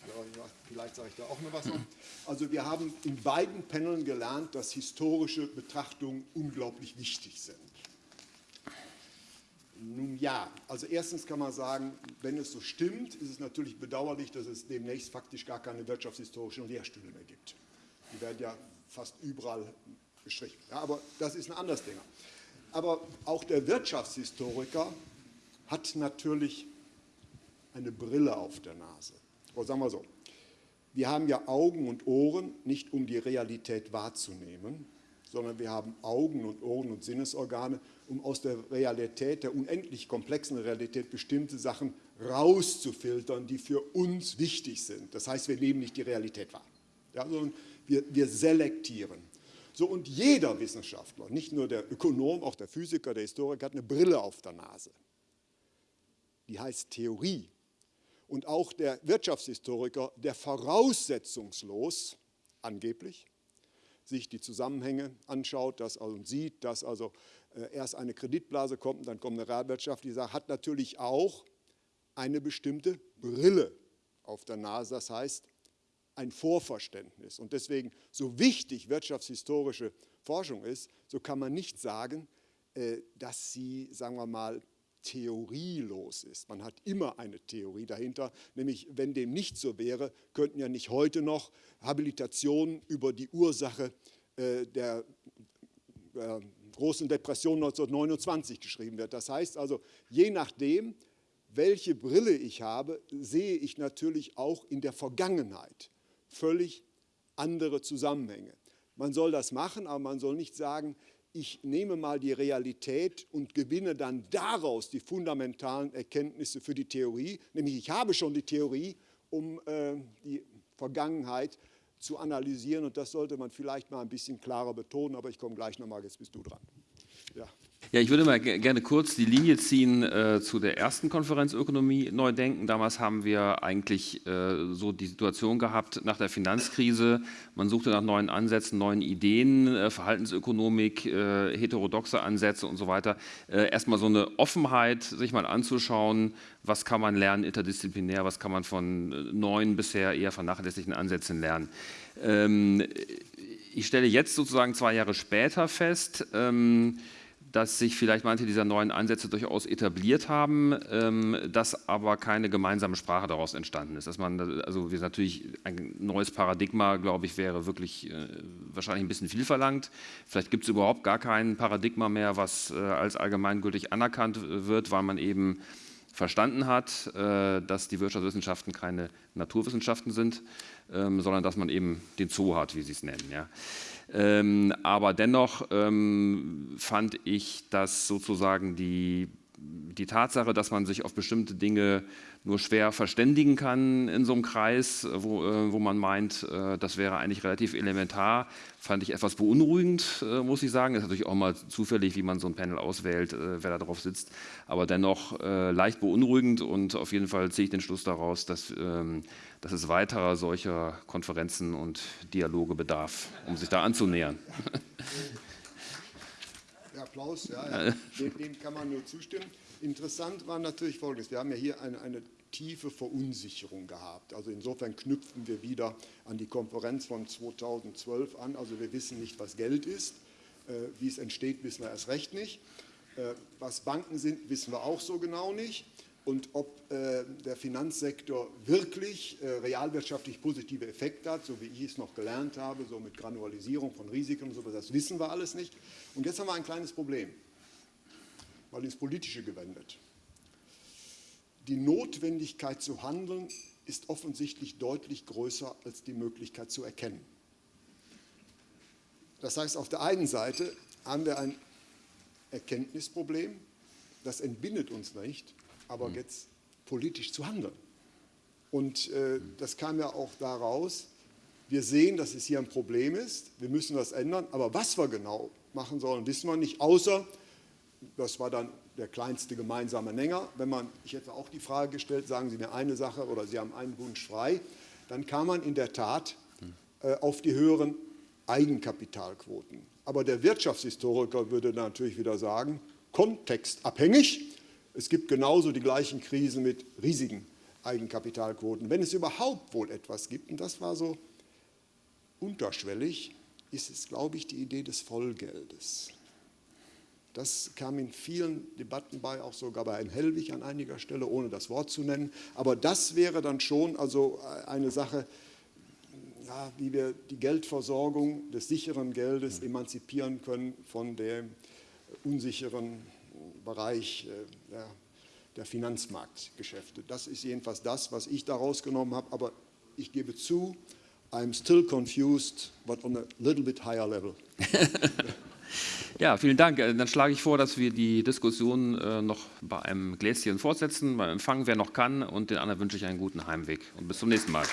vielleicht sage ich da auch noch was noch. Also wir haben in beiden Paneln gelernt, dass historische Betrachtungen unglaublich wichtig sind. Nun ja, also erstens kann man sagen, wenn es so stimmt, ist es natürlich bedauerlich, dass es demnächst faktisch gar keine wirtschaftshistorischen Lehrstühle mehr gibt. Die werden ja fast überall gestrichen. Ja, aber das ist ein anderes Thema. Aber auch der Wirtschaftshistoriker hat natürlich eine Brille auf der Nase. Oder sagen wir so, wir haben ja Augen und Ohren nicht um die Realität wahrzunehmen, sondern wir haben Augen und Ohren und Sinnesorgane, um aus der Realität, der unendlich komplexen Realität, bestimmte Sachen rauszufiltern, die für uns wichtig sind. Das heißt, wir nehmen nicht die Realität wahr, ja, sondern wir, wir selektieren. So, und jeder Wissenschaftler, nicht nur der Ökonom, auch der Physiker, der Historiker, hat eine Brille auf der Nase. Die heißt Theorie. Und auch der Wirtschaftshistoriker, der voraussetzungslos, angeblich, sich die Zusammenhänge anschaut dass, also, und sieht, dass also erst eine Kreditblase kommt und dann kommt eine Realwirtschaft, die sagt, hat natürlich auch eine bestimmte Brille auf der Nase. Das heißt, ein Vorverständnis. Und deswegen, so wichtig wirtschaftshistorische Forschung ist, so kann man nicht sagen, äh, dass sie, sagen wir mal, theorielos ist. Man hat immer eine Theorie dahinter, nämlich wenn dem nicht so wäre, könnten ja nicht heute noch Habilitationen über die Ursache äh, der äh, großen Depression 1929 geschrieben werden. Das heißt also, je nachdem, welche Brille ich habe, sehe ich natürlich auch in der Vergangenheit völlig andere Zusammenhänge. Man soll das machen, aber man soll nicht sagen, ich nehme mal die Realität und gewinne dann daraus die fundamentalen Erkenntnisse für die Theorie, nämlich ich habe schon die Theorie, um äh, die Vergangenheit zu analysieren und das sollte man vielleicht mal ein bisschen klarer betonen, aber ich komme gleich nochmal, jetzt bist du dran. Ja. Ja, ich würde mal gerne kurz die Linie ziehen äh, zu der ersten Konferenz Ökonomie neu denken. Damals haben wir eigentlich äh, so die Situation gehabt nach der Finanzkrise. Man suchte nach neuen Ansätzen, neuen Ideen, äh, Verhaltensökonomik, äh, heterodoxe Ansätze und so weiter. Äh, erstmal so eine Offenheit, sich mal anzuschauen, was kann man lernen interdisziplinär, was kann man von äh, neuen, bisher eher vernachlässigten Ansätzen lernen. Ähm, ich stelle jetzt sozusagen zwei Jahre später fest, ähm, dass sich vielleicht manche dieser neuen Ansätze durchaus etabliert haben, ähm, dass aber keine gemeinsame Sprache daraus entstanden ist. Dass man, also wir natürlich ein neues Paradigma, glaube ich, wäre wirklich äh, wahrscheinlich ein bisschen viel verlangt. Vielleicht gibt es überhaupt gar kein Paradigma mehr, was äh, als allgemeingültig anerkannt wird, weil man eben verstanden hat, äh, dass die Wirtschaftswissenschaften keine Naturwissenschaften sind, ähm, sondern dass man eben den Zoo hat, wie sie es nennen. Ja. Ähm, aber dennoch ähm, fand ich, dass sozusagen die, die Tatsache, dass man sich auf bestimmte Dinge nur schwer verständigen kann in so einem Kreis, wo, äh, wo man meint, äh, das wäre eigentlich relativ elementar, fand ich etwas beunruhigend, äh, muss ich sagen. Ist natürlich auch mal zufällig, wie man so ein Panel auswählt, äh, wer da drauf sitzt, aber dennoch leicht beunruhigend und auf jeden Fall ziehe ich den Schluss daraus, dass ähm, dass es weiterer solcher Konferenzen und Dialoge bedarf, um sich da anzunähern. Applaus, ja, ja. Dem, dem, kann man nur zustimmen. Interessant war natürlich Folgendes, wir haben ja hier eine, eine tiefe Verunsicherung gehabt. Also insofern knüpfen wir wieder an die Konferenz von 2012 an. Also wir wissen nicht, was Geld ist. Äh, wie es entsteht, wissen wir erst recht nicht. Äh, was Banken sind, wissen wir auch so genau nicht und ob äh, der Finanzsektor wirklich äh, realwirtschaftlich positive Effekte hat, so wie ich es noch gelernt habe, so mit Granualisierung von Risiken und so, das wissen wir alles nicht. Und jetzt haben wir ein kleines Problem, mal ins Politische gewendet. Die Notwendigkeit zu handeln ist offensichtlich deutlich größer als die Möglichkeit zu erkennen. Das heißt, auf der einen Seite haben wir ein Erkenntnisproblem, das entbindet uns nicht aber mhm. jetzt politisch zu handeln. Und äh, das kam ja auch daraus, wir sehen, dass es hier ein Problem ist, wir müssen was ändern, aber was wir genau machen sollen, wissen wir nicht, außer, das war dann der kleinste gemeinsame Nenner, wenn man, ich hätte auch die Frage gestellt, sagen Sie mir eine Sache oder Sie haben einen Wunsch frei, dann kam man in der Tat äh, auf die höheren Eigenkapitalquoten. Aber der Wirtschaftshistoriker würde natürlich wieder sagen, kontextabhängig, es gibt genauso die gleichen Krisen mit riesigen Eigenkapitalquoten. Wenn es überhaupt wohl etwas gibt, und das war so unterschwellig, ist es, glaube ich, die Idee des Vollgeldes. Das kam in vielen Debatten bei, auch sogar bei Herrn Hellwig an einiger Stelle, ohne das Wort zu nennen. Aber das wäre dann schon also eine Sache, ja, wie wir die Geldversorgung des sicheren Geldes emanzipieren können von dem unsicheren Bereich äh, der, der Finanzmarktgeschäfte. Das ist jedenfalls das, was ich daraus genommen habe, aber ich gebe zu, I'm still confused, but on a little bit higher level. Ja, vielen Dank. Äh, dann schlage ich vor, dass wir die Diskussion äh, noch bei einem Gläschen fortsetzen, beim Empfang, wer noch kann. Und den anderen wünsche ich einen guten Heimweg. Und bis zum nächsten Mal.